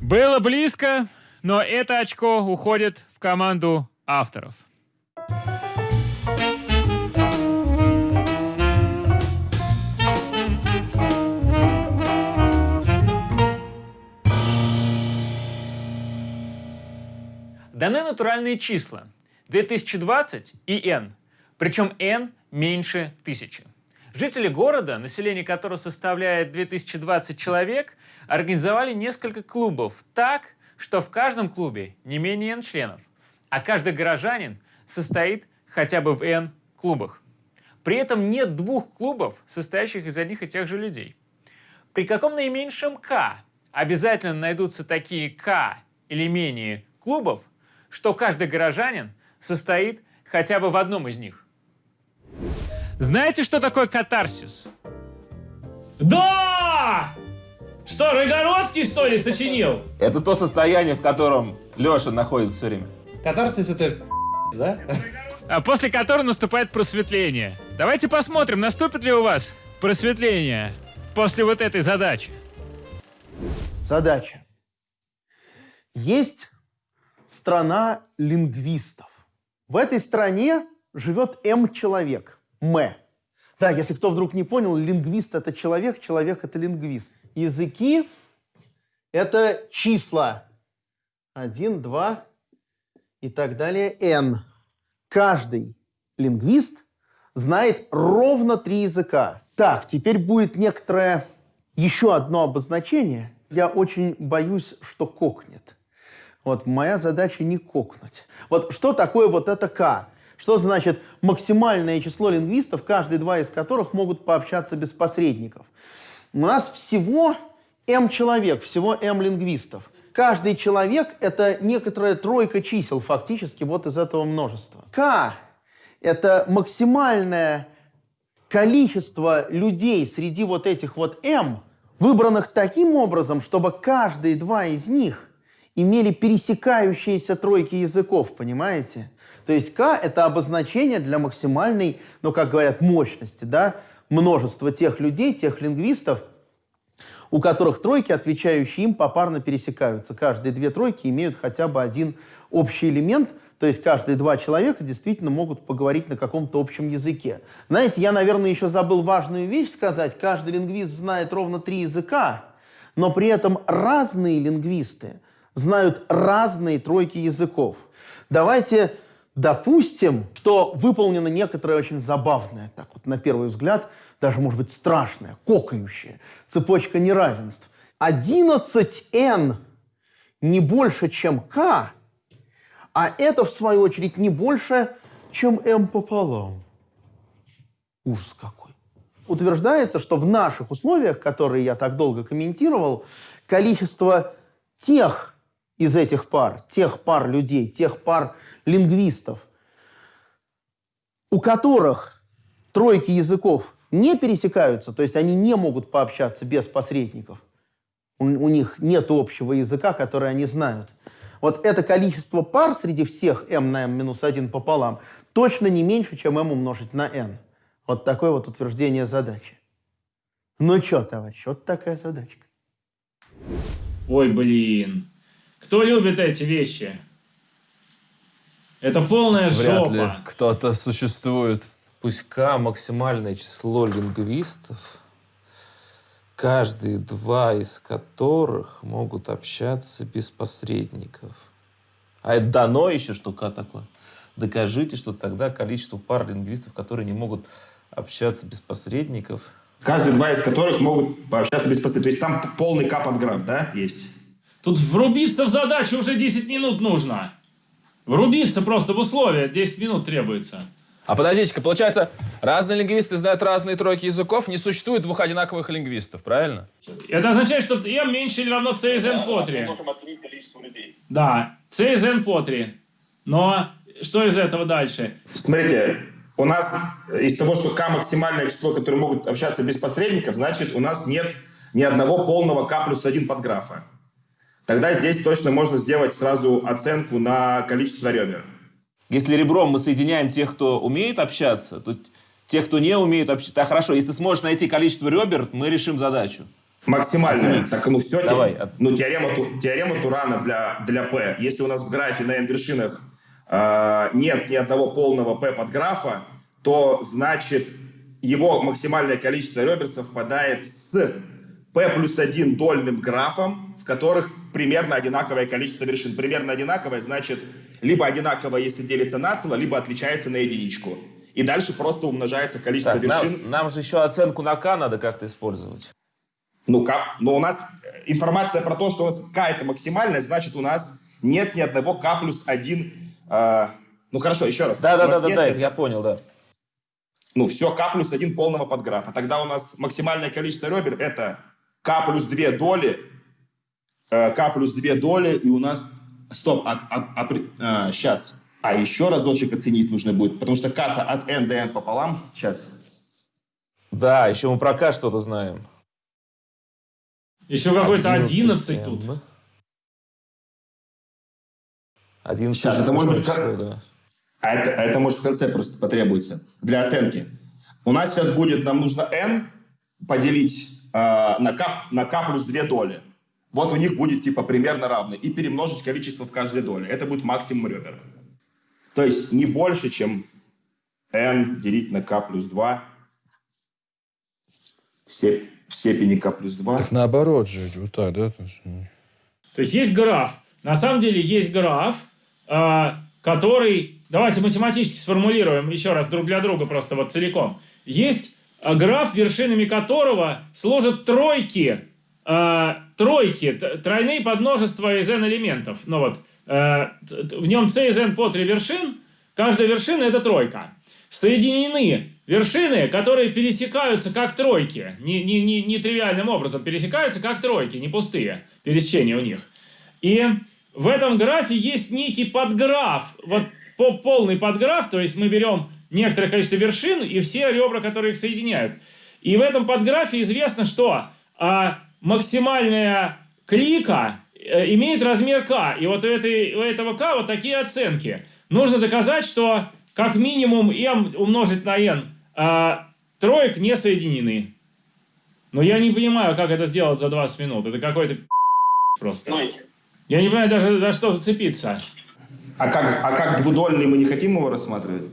Было близко, но это очко уходит в команду авторов. Даны натуральные числа 2020 и n, причем n меньше 1000. Жители города, население которого составляет 2020 человек, организовали несколько клубов так, что в каждом клубе не менее n членов, а каждый горожанин состоит хотя бы в n клубах. При этом нет двух клубов, состоящих из одних и тех же людей. При каком наименьшем k обязательно найдутся такие k или менее клубов, что каждый горожанин состоит хотя бы в одном из них. Знаете, что такое катарсис? Да! Что, Рыгородский, что ли, сочинил? Это то состояние, в котором Леша находится все время. Катарсис это да? А после которого наступает просветление. Давайте посмотрим, наступит ли у вас просветление после вот этой задачи. Задача. Есть страна лингвистов. В этой стране живет М человек, М. Да, если кто вдруг не понял, лингвист – это человек, человек – это лингвист. Языки – это числа. Один, два и так далее, N. Каждый лингвист знает ровно три языка. Так, теперь будет некоторое еще одно обозначение. Я очень боюсь, что кокнет. Вот моя задача не кокнуть. Вот что такое вот это К? Что значит максимальное число лингвистов, каждые два из которых могут пообщаться без посредников? У нас всего М человек, всего М лингвистов. Каждый человек – это некоторая тройка чисел, фактически, вот из этого множества. К – это максимальное количество людей среди вот этих вот М, выбранных таким образом, чтобы каждые два из них имели пересекающиеся тройки языков, понимаете? То есть К – это обозначение для максимальной, ну, как говорят, мощности, да, множества тех людей, тех лингвистов, у которых тройки, отвечающие им, попарно пересекаются. Каждые две тройки имеют хотя бы один общий элемент, то есть каждые два человека действительно могут поговорить на каком-то общем языке. Знаете, я, наверное, еще забыл важную вещь сказать. Каждый лингвист знает ровно три языка, но при этом разные лингвисты знают разные тройки языков. Давайте допустим, что выполнено некоторое очень забавное, так вот на первый взгляд, даже, может быть, страшное, кокающее, цепочка неравенств. 11n не больше, чем k, а это, в свою очередь, не больше, чем m пополам. Ужас какой. Утверждается, что в наших условиях, которые я так долго комментировал, количество тех из этих пар, тех пар людей, тех пар лингвистов, у которых тройки языков не пересекаются, то есть они не могут пообщаться без посредников, у, у них нет общего языка, который они знают. Вот это количество пар среди всех m на m минус 1 пополам точно не меньше, чем m умножить на n. Вот такое вот утверждение задачи. Ну что, товарищ, вот такая задачка. Ой, блин. Кто любит эти вещи? Это полная Вряд жопа. ли кто-то существует. Пусть К максимальное число лингвистов, каждые два из которых могут общаться без посредников. А это дано еще, что К такое? Докажите, что тогда количество пар лингвистов, которые не могут общаться без посредников. Каждые два из которых могут пообщаться без посредников. То есть там полный кап-отграф, да, есть? Тут врубиться в задачу уже 10 минут нужно. Врубиться просто в условия. 10 минут требуется. А подождите-ка, получается, разные лингвисты знают разные тройки языков, не существует двух одинаковых лингвистов, правильно? Это означает, что m меньше или равно c из n по 3. Мы можем оценить количество людей. Да, c из n по 3. Но что из этого дальше? Смотрите, у нас из того, что k максимальное число, которые могут общаться без посредников, значит, у нас нет ни одного полного k плюс 1 подграфа. Тогда здесь точно можно сделать сразу оценку на количество ребер. Если ребром мы соединяем тех, кто умеет общаться, то тех, кто не умеет общаться... Да, хорошо, если ты сможешь найти количество ребер, мы решим задачу. Максимальное. Оценить. Так, ну все, Давай, те- ну, теорема, теорема Турана для, для P. Если у нас в графе на n вершинах э, нет ни одного полного P подграфа, то значит его максимальное количество ребер совпадает с P плюс 1 дольным графом, в которых примерно одинаковое количество вершин. Примерно одинаковое значит либо одинаково, если делится на цело, либо отличается на единичку. И дальше просто умножается количество Так, вершин. нам, нам же еще оценку на К надо как-то использовать. Ну, как? Но у нас э, информация про то, что у нас k это максимальное, значит, у нас нет ни одного k плюс 1. ну, хорошо, еще раз. Нас Да-да-да, нет да, ни- я понял, да. Ну, все, k плюс 1 полного подграфа. Тогда у нас максимальное количество ребер это k плюс 2 доли, э, k плюс 2 доли, и у нас... Стоп, а, а- а при- а, сейчас. А еще разочек оценить нужно будет, потому что k-то от n до n пополам. Сейчас. Да, еще мы про К что-то знаем. Еще какой-то 11 11 тут. 11 Сейчас, это может быть как- да. А это, это может в конце просто потребуется для оценки. У нас сейчас будет, нам нужно n поделить э, на, k, на k плюс 2 доли. Вот у них будет типа примерно равно. И перемножить количество в каждой доле. Это будет максимум ребер. То есть не больше, чем n делить на k плюс 2 в, степ- в степени k плюс 2. Так наоборот же, вот так, да? То есть есть граф. На самом деле есть граф, а, который... Давайте математически сформулируем еще раз друг для друга просто вот целиком. Есть а, граф, вершинами которого служат тройки, а, тройки, тройные подмножества из n элементов. Ну вот, т- в нем c из n по 3 вершин, каждая вершина это тройка. Соединены вершины, которые пересекаются как тройки, не, не, не, не тривиальным образом, пересекаются как тройки, не пустые пересечения у них. И в этом графе есть некий подграф, вот по- полный подграф, то есть мы берем некоторое количество вершин и все ребра, которые их соединяют. И в этом подграфе известно, что а, максимальная клика э, имеет размер k. И вот у, этой, у этого k вот такие оценки. Нужно доказать, что как минимум m умножить на n а, троек не соединены. Но я не понимаю, как это сделать за 20 минут. Это какой-то просто. Я не понимаю даже, за что зацепиться. А как, а как двудольный мы не хотим его рассматривать?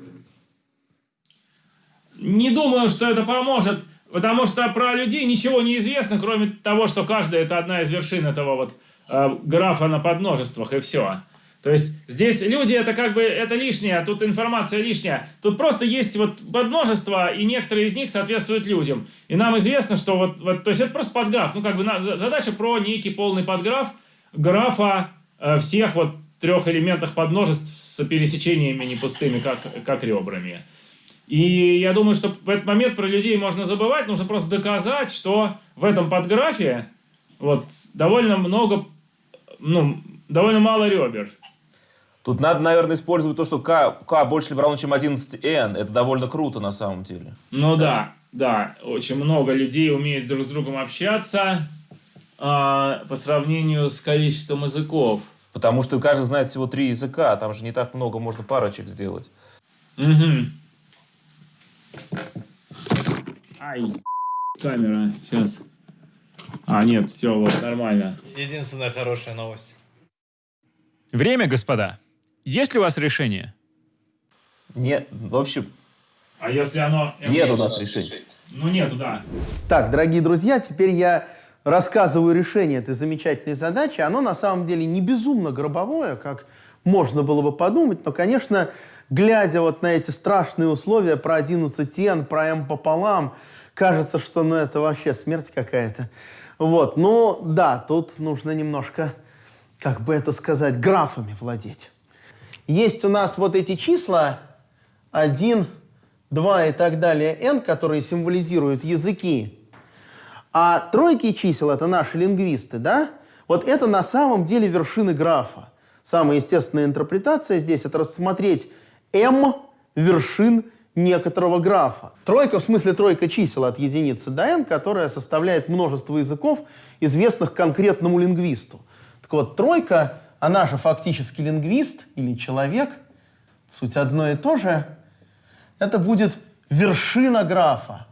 Не думаю, что это поможет, потому что про людей ничего не известно, кроме того, что каждая это одна из вершин этого вот э, графа на подмножествах, и все. То есть здесь люди это как бы это лишнее, тут информация лишняя. Тут просто есть вот подмножество, и некоторые из них соответствуют людям. И нам известно, что вот, вот то есть это просто подграф. Ну как бы задача про некий полный подграф, графа э, всех вот трех элементах подмножеств с пересечениями не пустыми, как, как ребрами. И я думаю, что в этот момент про людей можно забывать, нужно просто доказать, что в этом подграфе вот довольно много, ну, довольно мало ребер. Тут надо, наверное, использовать то, что k, k больше либо равно, чем 11n. Это довольно круто на самом деле. Ну да, да, очень много людей умеют друг с другом общаться а, по сравнению с количеством языков. Потому что каждый знает всего три языка, там же не так много можно парочек сделать. Угу. Ай, камера, сейчас. А, нет, все, вот, нормально. Единственная хорошая новость. Время, господа. Есть ли у вас решение? Нет, в общем... А если оно... Нет у нас решения. Ну, нету, да. Так, дорогие друзья, теперь я рассказываю решение этой замечательной задачи. Оно на самом деле не безумно гробовое, как можно было бы подумать, но, конечно, глядя вот на эти страшные условия про 11 n, про m пополам, кажется, что ну, это вообще смерть какая-то. Вот, ну да, тут нужно немножко, как бы это сказать, графами владеть. Есть у нас вот эти числа 1, 2 и так далее, n, которые символизируют языки. А тройки чисел — это наши лингвисты, да? Вот это на самом деле вершины графа. Самая естественная интерпретация здесь — это рассмотреть m вершин некоторого графа. Тройка, в смысле тройка чисел от единицы до n, которая составляет множество языков, известных конкретному лингвисту. Так вот, тройка, она же фактически лингвист или человек, суть одно и то же, это будет вершина графа.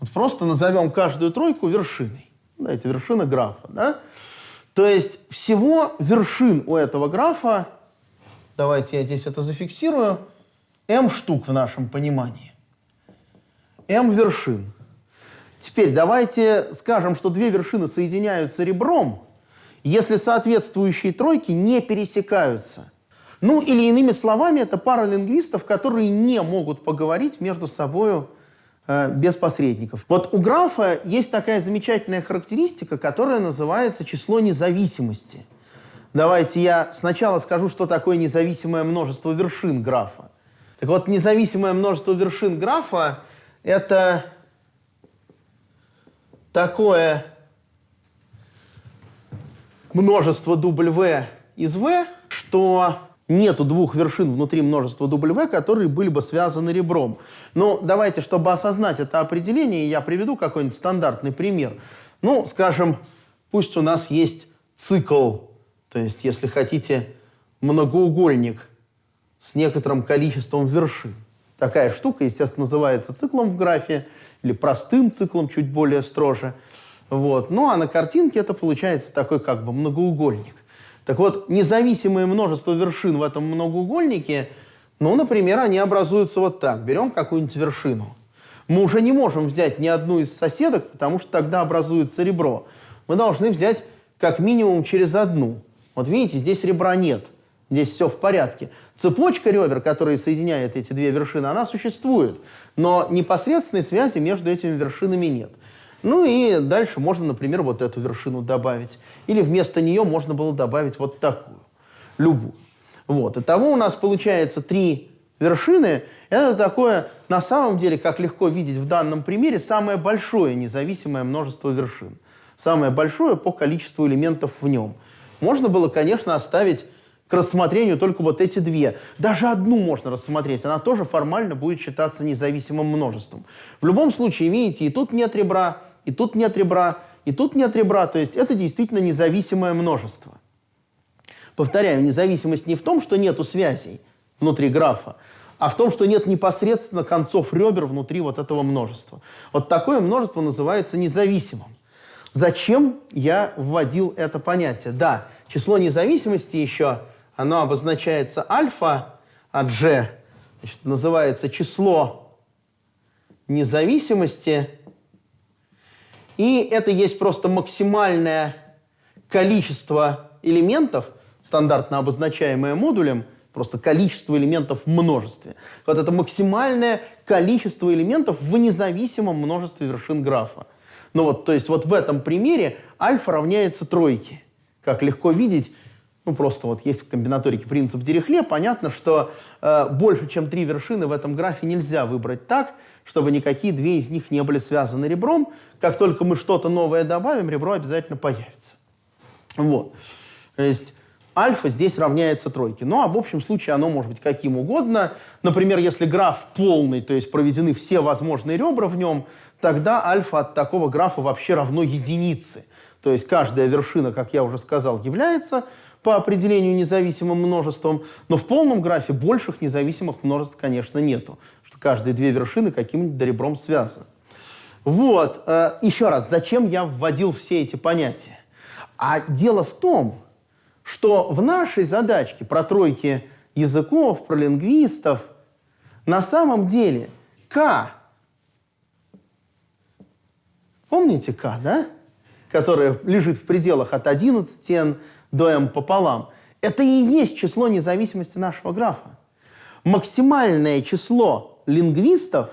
Вот просто назовем каждую тройку вершиной. Знаете, вершина графа, да? То есть всего вершин у этого графа, давайте я здесь это зафиксирую, m штук в нашем понимании. m вершин. Теперь давайте скажем, что две вершины соединяются ребром, если соответствующие тройки не пересекаются. Ну или иными словами, это пара лингвистов, которые не могут поговорить между собой э, без посредников. Вот у графа есть такая замечательная характеристика, которая называется число независимости. Давайте я сначала скажу, что такое независимое множество вершин графа. Так вот, независимое множество вершин графа – это такое множество W из V, что нету двух вершин внутри множества W, которые были бы связаны ребром. Но давайте, чтобы осознать это определение, я приведу какой-нибудь стандартный пример. Ну, скажем, пусть у нас есть цикл, то есть, если хотите, многоугольник с некоторым количеством вершин. Такая штука, естественно, называется циклом в графе или простым циклом, чуть более строже. Вот. Ну, а на картинке это получается такой как бы многоугольник. Так вот, независимое множество вершин в этом многоугольнике, ну, например, они образуются вот так. Берем какую-нибудь вершину. Мы уже не можем взять ни одну из соседок, потому что тогда образуется ребро. Мы должны взять как минимум через одну. Вот видите, здесь ребра нет. Здесь все в порядке. Цепочка ребер, которая соединяет эти две вершины, она существует. Но непосредственной связи между этими вершинами нет. Ну и дальше можно, например, вот эту вершину добавить. Или вместо нее можно было добавить вот такую, любую. Вот. Итого у нас получается три вершины. Это такое, на самом деле, как легко видеть в данном примере, самое большое независимое множество вершин. Самое большое по количеству элементов в нем. Можно было, конечно, оставить к рассмотрению только вот эти две. Даже одну можно рассмотреть, она тоже формально будет считаться независимым множеством. В любом случае, видите, и тут нет ребра, и тут нет ребра, и тут нет ребра, то есть это действительно независимое множество. Повторяю, независимость не в том, что нету связей внутри графа, а в том, что нет непосредственно концов ребер внутри вот этого множества. Вот такое множество называется независимым. Зачем я вводил это понятие? Да, число независимости еще, оно обозначается альфа от g, значит, называется число независимости и это есть просто максимальное количество элементов, стандартно обозначаемое модулем, просто количество элементов в множестве. Вот это максимальное количество элементов в независимом множестве вершин графа. Ну вот, то есть вот в этом примере альфа равняется тройке. Как легко видеть, ну просто вот есть в комбинаторике принцип Дирихле, понятно, что э, больше, чем три вершины в этом графе нельзя выбрать так, чтобы никакие две из них не были связаны ребром. Как только мы что-то новое добавим, ребро обязательно появится. Вот. То есть альфа здесь равняется тройке. Ну, а в общем случае оно может быть каким угодно. Например, если граф полный, то есть проведены все возможные ребра в нем, тогда альфа от такого графа вообще равно единице. То есть каждая вершина, как я уже сказал, является по определению независимым множеством, но в полном графе больших независимых множеств, конечно, нету, что каждые две вершины каким-нибудь ребром связаны. Вот, э, еще раз, зачем я вводил все эти понятия? А дело в том, что в нашей задачке про тройки языков, про лингвистов, на самом деле К, помните К, да? Которое лежит в пределах от 11 n до m пополам, это и есть число независимости нашего графа. Максимальное число лингвистов,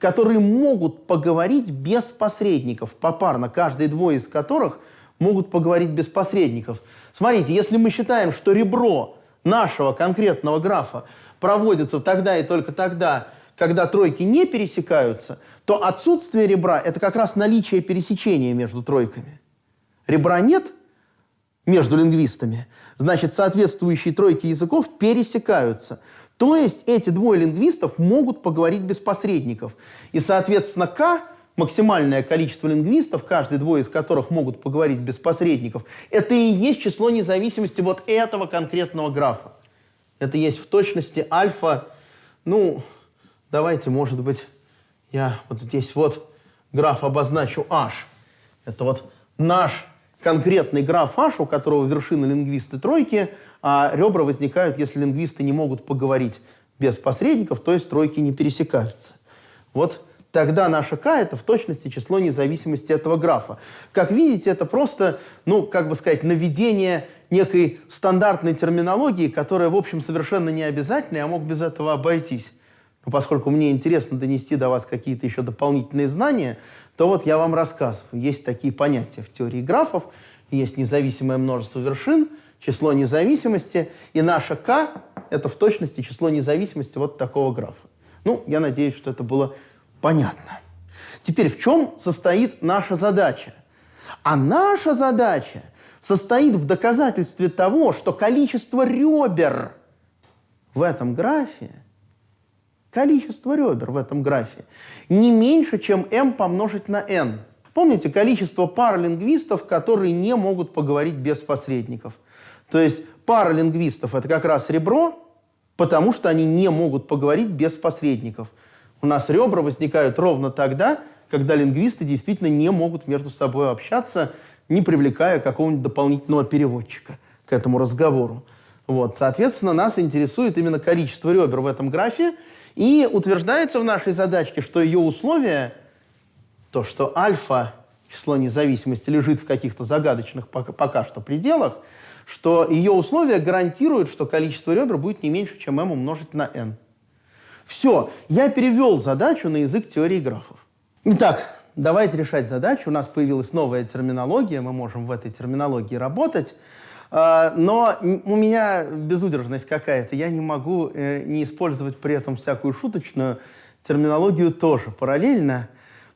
которые могут поговорить без посредников, попарно, каждые двое из которых могут поговорить без посредников. Смотрите, если мы считаем, что ребро нашего конкретного графа проводится тогда и только тогда, когда тройки не пересекаются, то отсутствие ребра – это как раз наличие пересечения между тройками. Ребра нет между лингвистами, значит, соответствующие тройки языков пересекаются. То есть эти двое лингвистов могут поговорить без посредников. И, соответственно, К максимальное количество лингвистов, каждый двое из которых могут поговорить без посредников, это и есть число независимости вот этого конкретного графа. Это есть в точности альфа, ну, давайте, может быть, я вот здесь вот граф обозначу h. Это вот наш конкретный граф h, у которого вершины лингвисты тройки, а ребра возникают, если лингвисты не могут поговорить без посредников, то есть тройки не пересекаются. Вот тогда наша k – это в точности число независимости этого графа. Как видите, это просто, ну, как бы сказать, наведение некой стандартной терминологии, которая, в общем, совершенно не обязательна, я мог без этого обойтись. Но поскольку мне интересно донести до вас какие-то еще дополнительные знания, то вот я вам рассказываю. Есть такие понятия в теории графов, есть независимое множество вершин, число независимости, и наша k – это в точности число независимости вот такого графа. Ну, я надеюсь, что это было Понятно. Теперь в чем состоит наша задача? А наша задача состоит в доказательстве того, что количество ребер в этом графе, количество ребер в этом графе не меньше, чем m помножить на n. Помните количество пар лингвистов, которые не могут поговорить без посредников? То есть пара лингвистов – это как раз ребро, потому что они не могут поговорить без посредников – у нас ребра возникают ровно тогда, когда лингвисты действительно не могут между собой общаться, не привлекая какого-нибудь дополнительного переводчика к этому разговору. Вот. Соответственно, нас интересует именно количество ребер в этом графе, и утверждается в нашей задачке, что ее условие, то, что альфа, число независимости, лежит в каких-то загадочных пока, пока что пределах, что ее условие гарантирует, что количество ребер будет не меньше, чем m умножить на n. Все, я перевел задачу на язык теории графов. Итак, давайте решать задачу. У нас появилась новая терминология, мы можем в этой терминологии работать. А, но у меня безудержность какая-то. Я не могу э, не использовать при этом всякую шуточную терминологию тоже параллельно.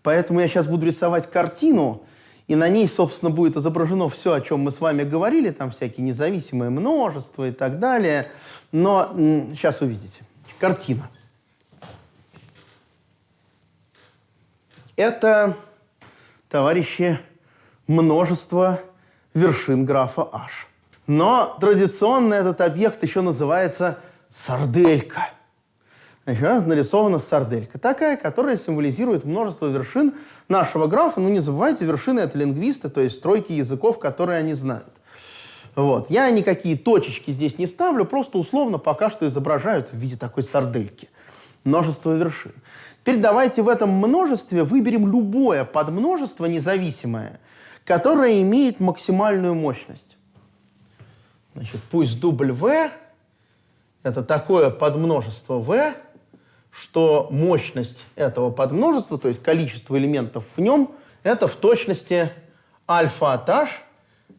Поэтому я сейчас буду рисовать картину, и на ней, собственно, будет изображено все, о чем мы с вами говорили, там всякие независимые множества и так далее. Но сейчас увидите. Картина. Это, товарищи, множество вершин графа H. Но традиционно этот объект еще называется сарделька. Значит, нарисована сарделька. Такая, которая символизирует множество вершин нашего графа. Ну, не забывайте, вершины — это лингвисты, то есть тройки языков, которые они знают. Вот. Я никакие точечки здесь не ставлю, просто условно пока что изображают в виде такой сардельки. Множество вершин. Теперь давайте в этом множестве выберем любое подмножество независимое, которое имеет максимальную мощность. Значит, пусть дубль V – это такое подмножество V, что мощность этого подмножества, то есть количество элементов в нем, это в точности альфа-этаж,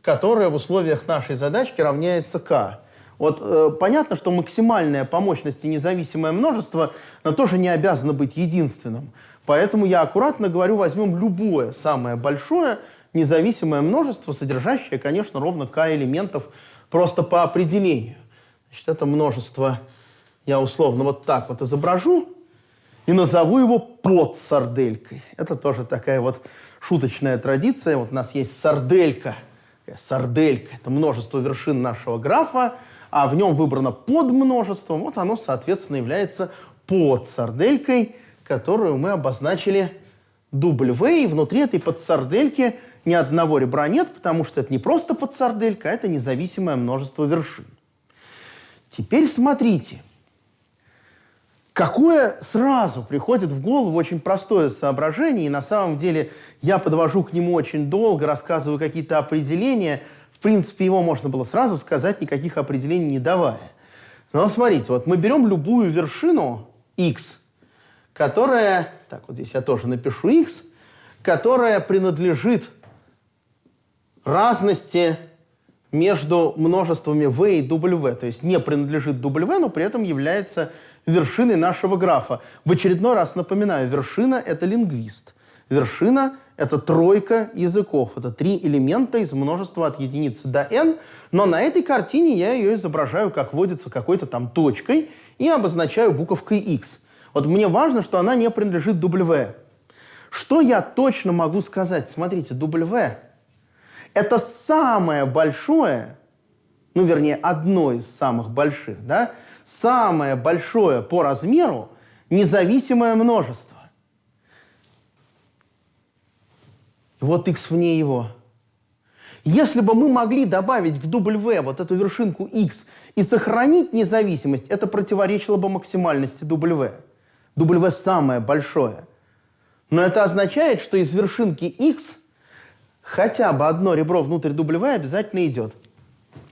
которая в условиях нашей задачки равняется k. Вот э, понятно, что максимальное по мощности независимое множество, оно тоже не обязано быть единственным. Поэтому я аккуратно говорю, возьмем любое самое большое независимое множество, содержащее, конечно, ровно k элементов просто по определению. Значит, это множество я условно вот так вот изображу и назову его под сарделькой. Это тоже такая вот шуточная традиция. Вот у нас есть сарделька. Сарделька – это множество вершин нашего графа, а в нем выбрано под множеством. Вот оно, соответственно, является под сарделькой, которую мы обозначили W. И внутри этой подсардельки ни одного ребра нет, потому что это не просто подсарделька, а это независимое множество вершин. Теперь смотрите – Какое сразу приходит в голову очень простое соображение, и на самом деле я подвожу к нему очень долго, рассказываю какие-то определения. Принципе, его можно было сразу сказать, никаких определений не давая. Но смотрите, вот мы берем любую вершину x, которая, так вот здесь я тоже напишу x, которая принадлежит разности между множествами v и w, то есть не принадлежит w, но при этом является вершиной нашего графа. В очередной раз напоминаю, вершина – это лингвист. Вершина – это тройка языков. Это три элемента из множества от единицы до n. Но на этой картине я ее изображаю, как вводится какой-то там точкой, и обозначаю буковкой x. Вот мне важно, что она не принадлежит w. Что я точно могу сказать? Смотрите, w это самое большое, ну, вернее, одно из самых больших, да, самое большое по размеру независимое множество. Вот x вне его. Если бы мы могли добавить к W вот эту вершинку x и сохранить независимость, это противоречило бы максимальности W. W самое большое. Но это означает, что из вершинки x хотя бы одно ребро внутрь W обязательно идет.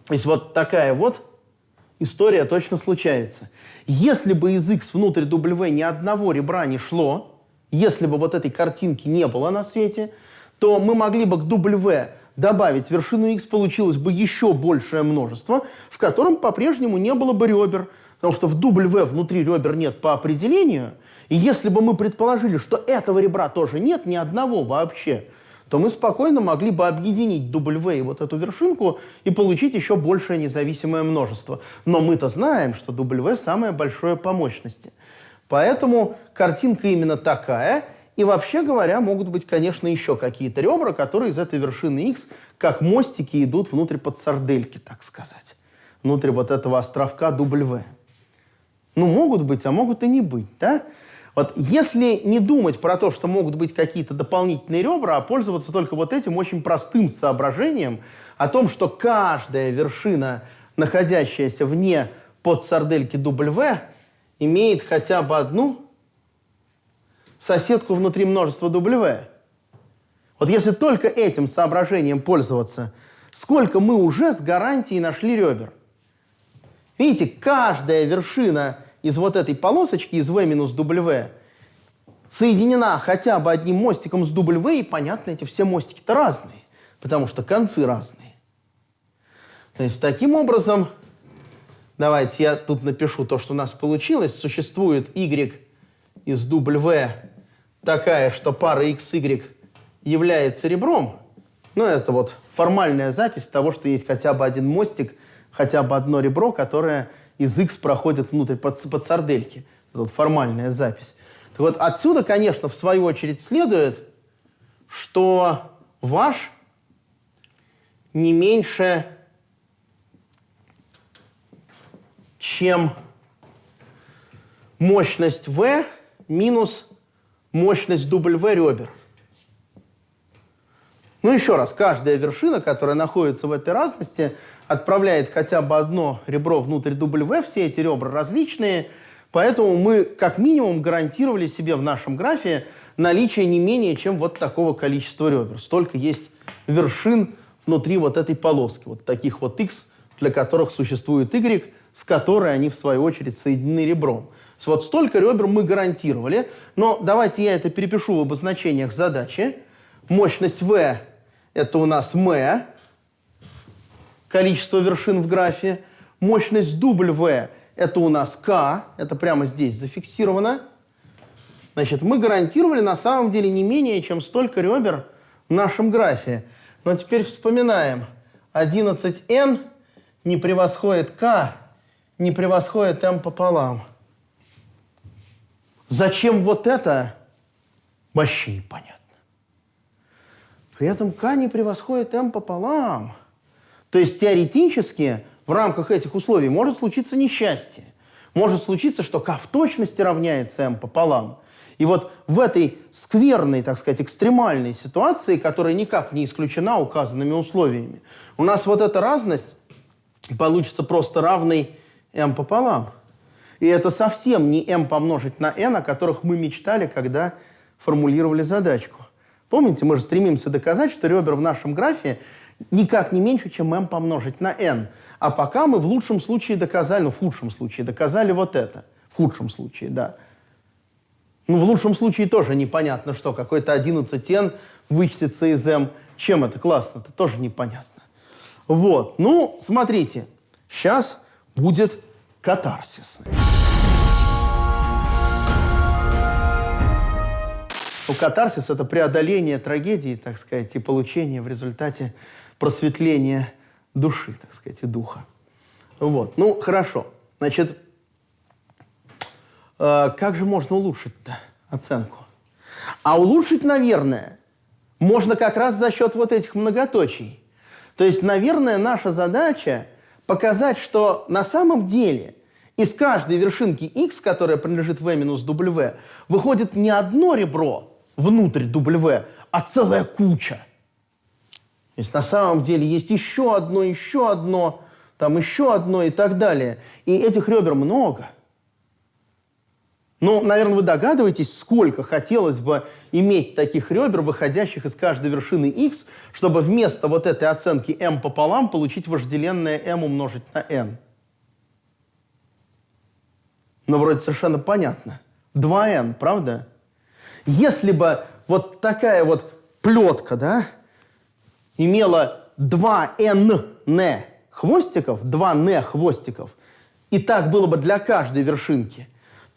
То есть вот такая вот история точно случается. Если бы из X внутрь W ни одного ребра не шло, если бы вот этой картинки не было на свете, то мы могли бы к W добавить вершину X, получилось бы еще большее множество, в котором по-прежнему не было бы ребер, потому что в W внутри ребер нет по определению, и если бы мы предположили, что этого ребра тоже нет, ни одного вообще, то мы спокойно могли бы объединить W и вот эту вершинку и получить еще большее независимое множество. Но мы-то знаем, что W самое большое по мощности. Поэтому картинка именно такая. И вообще говоря, могут быть, конечно, еще какие-то ребра, которые из этой вершины X, как мостики, идут внутрь под сардельки, так сказать. Внутрь вот этого островка W. Ну, могут быть, а могут и не быть, да? Вот если не думать про то, что могут быть какие-то дополнительные ребра, а пользоваться только вот этим очень простым соображением о том, что каждая вершина, находящаяся вне подсардельки W, имеет хотя бы одну соседку внутри множества W. Вот если только этим соображением пользоваться, сколько мы уже с гарантией нашли ребер. Видите, каждая вершина из вот этой полосочки, из V минус W, соединена хотя бы одним мостиком с W, и понятно, эти все мостики-то разные, потому что концы разные. То есть таким образом, давайте я тут напишу то, что у нас получилось. Существует Y из W такая, что пара XY является ребром. Ну, это вот формальная запись того, что есть хотя бы один мостик, хотя бы одно ребро, которое из X проходит внутрь под, под сардельки. Это вот формальная запись. Так вот, отсюда, конечно, в свою очередь следует, что ваш не меньше, чем мощность V минус мощность W ребер. Ну, еще раз, каждая вершина, которая находится в этой разности, отправляет хотя бы одно ребро внутрь W, все эти ребра различные, поэтому мы как минимум гарантировали себе в нашем графе наличие не менее чем вот такого количества ребер. Столько есть вершин внутри вот этой полоски, вот таких вот X, для которых существует Y, с которой они в свою очередь соединены ребром. Вот столько ребер мы гарантировали, но давайте я это перепишу в обозначениях задачи. Мощность v – это у нас m, количество вершин в графе. Мощность W – это у нас k, это прямо здесь зафиксировано. Значит, мы гарантировали на самом деле не менее, чем столько ребер в нашем графе. Но теперь вспоминаем. 11n не превосходит k, не превосходит m пополам. Зачем вот это? Вообще непонятно. При этом k не превосходит m пополам. То есть теоретически в рамках этих условий может случиться несчастье. Может случиться, что k в точности равняется m пополам. И вот в этой скверной, так сказать, экстремальной ситуации, которая никак не исключена указанными условиями, у нас вот эта разность получится просто равной m пополам. И это совсем не m помножить на n, о которых мы мечтали, когда формулировали задачку. Помните, мы же стремимся доказать, что ребер в нашем графе никак не меньше, чем m помножить на n. А пока мы в лучшем случае доказали, ну, в худшем случае доказали вот это. В худшем случае, да. Ну, в лучшем случае тоже непонятно, что какой-то 11n вычтется из m. Чем это классно? Это тоже непонятно. Вот. Ну, смотрите. Сейчас будет катарсис. Ну, катарсис – это преодоление трагедии, так сказать, и получение в результате просветления души, так сказать, и духа. Вот. Ну, хорошо. Значит, э, как же можно улучшить-то оценку? А улучшить, наверное, можно как раз за счет вот этих многоточий. То есть, наверное, наша задача показать, что на самом деле из каждой вершинки x, которая принадлежит v минус w, выходит не одно ребро, внутрь W, а целая куча. То есть на самом деле есть еще одно, еще одно, там еще одно и так далее. И этих ребер много. Ну, наверное, вы догадываетесь, сколько хотелось бы иметь таких ребер, выходящих из каждой вершины x, чтобы вместо вот этой оценки m пополам получить вожделенное m умножить на n. Ну, вроде совершенно понятно. 2n, правда? Если бы вот такая вот плетка, да, имела 2 n не хвостиков, 2 не хвостиков, и так было бы для каждой вершинки,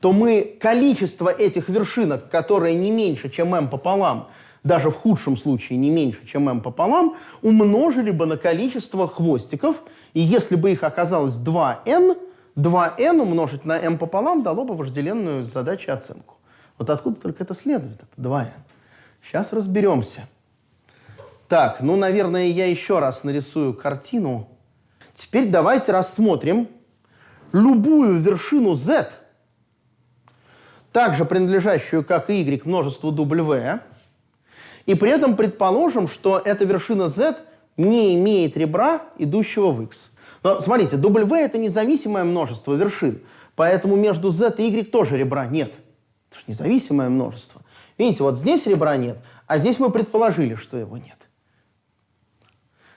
то мы количество этих вершинок, которое не меньше, чем m пополам, даже в худшем случае не меньше, чем m пополам, умножили бы на количество хвостиков, и если бы их оказалось 2n, 2n умножить на m пополам дало бы вожделенную задачу оценку. Вот откуда только это следует, это 2n. Сейчас разберемся. Так, ну, наверное, я еще раз нарисую картину. Теперь давайте рассмотрим любую вершину z, также принадлежащую, как и y, множеству w, и при этом предположим, что эта вершина z не имеет ребра, идущего в x. Но смотрите, w – это независимое множество вершин, поэтому между z и y тоже ребра нет. Это же независимое множество. Видите, вот здесь ребра нет, а здесь мы предположили, что его нет.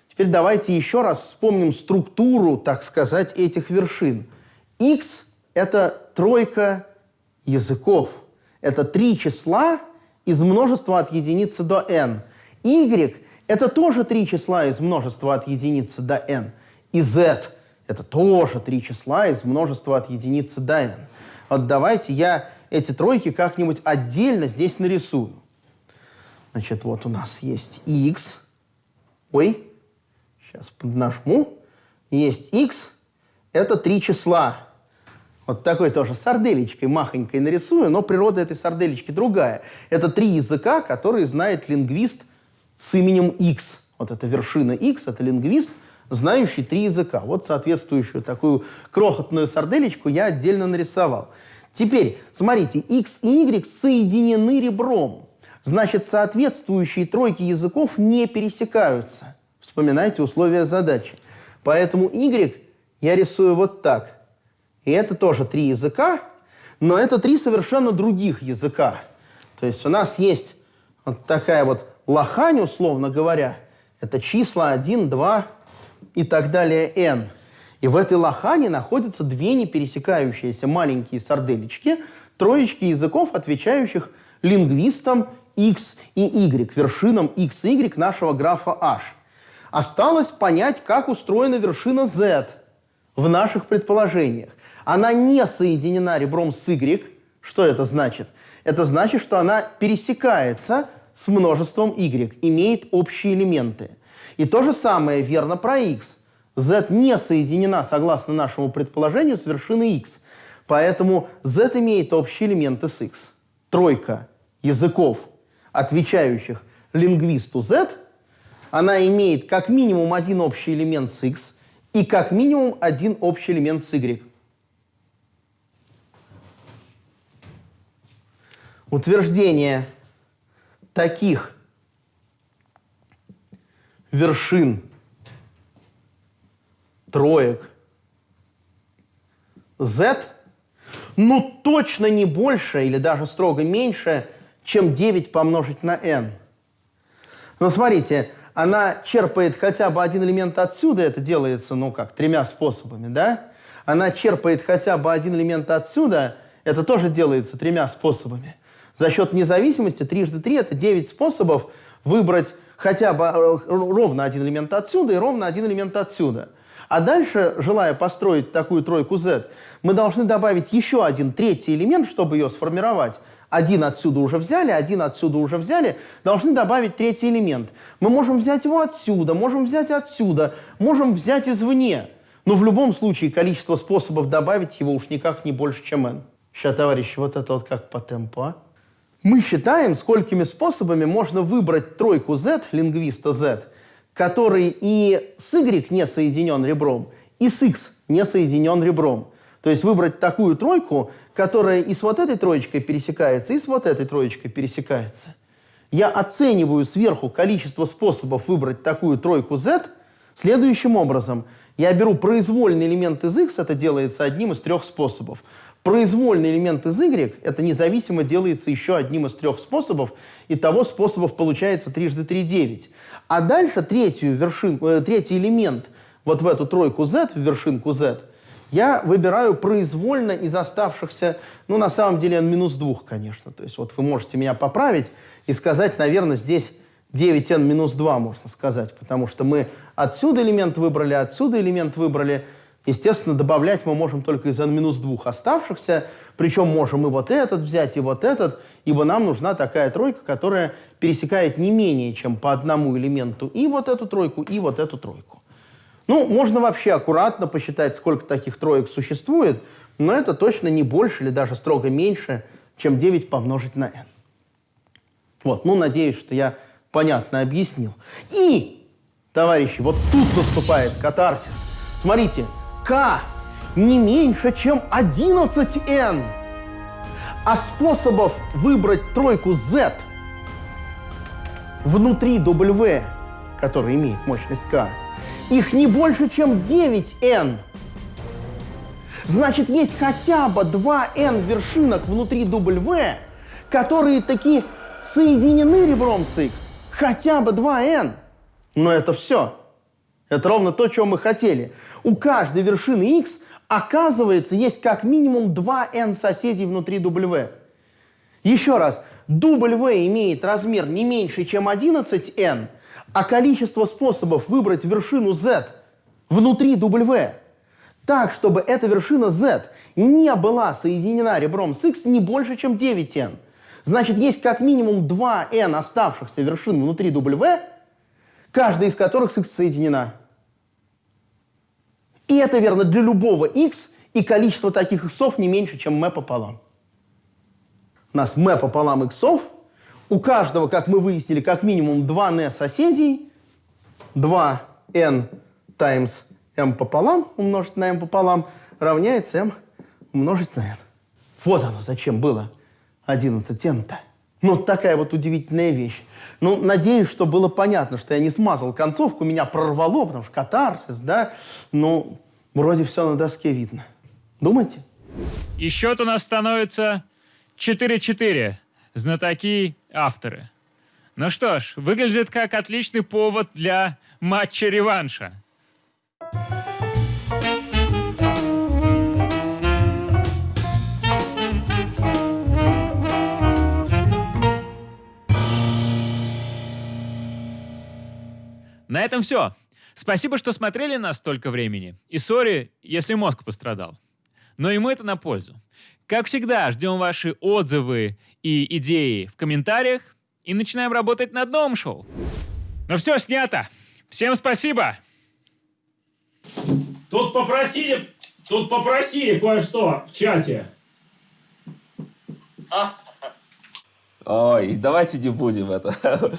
Теперь давайте еще раз вспомним структуру, так сказать, этих вершин. x – это тройка языков. Это три числа из множества от единицы до n. y – это тоже три числа из множества от единицы до n. И z – это тоже три числа из множества от единицы до n. Вот давайте я эти тройки как-нибудь отдельно здесь нарисую. Значит, вот у нас есть x. Ой, сейчас поднажму. Есть x. Это три числа. Вот такой тоже сарделечкой махонькой нарисую, но природа этой сарделечки другая. Это три языка, которые знает лингвист с именем x. Вот эта вершина x, это лингвист, знающий три языка. Вот соответствующую такую крохотную сарделечку я отдельно нарисовал. Теперь, смотрите, x и y соединены ребром. Значит, соответствующие тройки языков не пересекаются. Вспоминайте условия задачи. Поэтому y я рисую вот так. И это тоже три языка, но это три совершенно других языка. То есть у нас есть вот такая вот лохань, условно говоря. Это числа 1, 2 и так далее n. И в этой лохане находятся две не пересекающиеся маленькие сарделечки, троечки языков, отвечающих лингвистам x и y, вершинам x и y нашего графа h. Осталось понять, как устроена вершина z в наших предположениях. Она не соединена ребром с y. Что это значит? Это значит, что она пересекается с множеством y, имеет общие элементы. И то же самое верно про x. z не соединена, согласно нашему предположению, с вершиной x. Поэтому z имеет общие элементы с x. Тройка языков, отвечающих лингвисту z, она имеет как минимум один общий элемент с x и как минимум один общий элемент с y. Утверждение таких вершин троек z, ну точно не больше или даже строго меньше, чем 9 помножить на n. Но смотрите, она черпает хотя бы один элемент отсюда, это делается, ну как, тремя способами, да? Она черпает хотя бы один элемент отсюда, это тоже делается тремя способами. За счет независимости трижды три – это 9 способов выбрать хотя бы э, ровно один элемент отсюда и ровно один элемент отсюда. А дальше, желая построить такую тройку Z, мы должны добавить еще один третий элемент, чтобы ее сформировать. Один отсюда уже взяли, один отсюда уже взяли, должны добавить третий элемент. Мы можем взять его отсюда, можем взять отсюда, можем взять извне. Но в любом случае количество способов добавить его уж никак не больше, чем n. Сейчас, товарищи, вот это вот как по темпу, а? Мы считаем, сколькими способами можно выбрать тройку z, лингвиста z, который и с y не соединен ребром, и с x не соединен ребром. То есть выбрать такую тройку, которая и с вот этой троечкой пересекается, и с вот этой троечкой пересекается. Я оцениваю сверху количество способов выбрать такую тройку z следующим образом. Я беру произвольный элемент из x, это делается одним из трех способов. Произвольный элемент из y, это независимо делается еще одним из трех способов, и того способов получается трижды 3 – 9. А дальше третью вершинку, э, третий элемент вот в эту тройку z, в вершинку z, я выбираю произвольно из оставшихся, ну, на самом деле, n минус 2, конечно. То есть вот вы можете меня поправить и сказать, наверное, здесь 9n минус 2, можно сказать, потому что мы отсюда элемент выбрали, отсюда элемент выбрали – Естественно, добавлять мы можем только из n-2 оставшихся, причем можем и вот этот взять, и вот этот, ибо нам нужна такая тройка, которая пересекает не менее чем по одному элементу и вот эту тройку, и вот эту тройку. Ну, можно вообще аккуратно посчитать, сколько таких троек существует, но это точно не больше или даже строго меньше, чем 9 помножить на n. Вот, ну, надеюсь, что я понятно объяснил. И, товарищи, вот тут наступает катарсис. Смотрите, k не меньше, чем 11n. А способов выбрать тройку z внутри W, который имеет мощность k, их не больше, чем 9n. Значит, есть хотя бы 2n вершинок внутри W, которые такие соединены ребром с x. Хотя бы 2n. Но это все. Это ровно то, чего мы хотели у каждой вершины x, оказывается, есть как минимум 2n соседей внутри W. Еще раз, W имеет размер не меньше, чем 11n, а количество способов выбрать вершину z внутри W так, чтобы эта вершина z не была соединена ребром с x не больше, чем 9n. Значит, есть как минимум 2n оставшихся вершин внутри W, каждая из которых с x соединена. И это верно для любого x, и количество таких иксов не меньше, чем m пополам. У нас m пополам иксов. У каждого, как мы выяснили, как минимум 2n соседей. 2n times m пополам умножить на m пополам равняется m умножить на n. Вот оно зачем было 11n-то. Ну, такая вот удивительная вещь. Ну, надеюсь, что было понятно, что я не смазал концовку, меня прорвало, потому что катарсис, да? Ну, вроде все на доске видно. Думаете? И счет у нас становится 4-4. Знатоки авторы. Ну что ж, выглядит как отличный повод для матча-реванша. На этом все. Спасибо, что смотрели нас столько времени. И сори, если мозг пострадал. Но ему это на пользу. Как всегда, ждем ваши отзывы и идеи в комментариях и начинаем работать над новым шоу. Ну все, снято. Всем спасибо. Тут попросили, тут попросили кое-что в чате. Ой, давайте не будем это.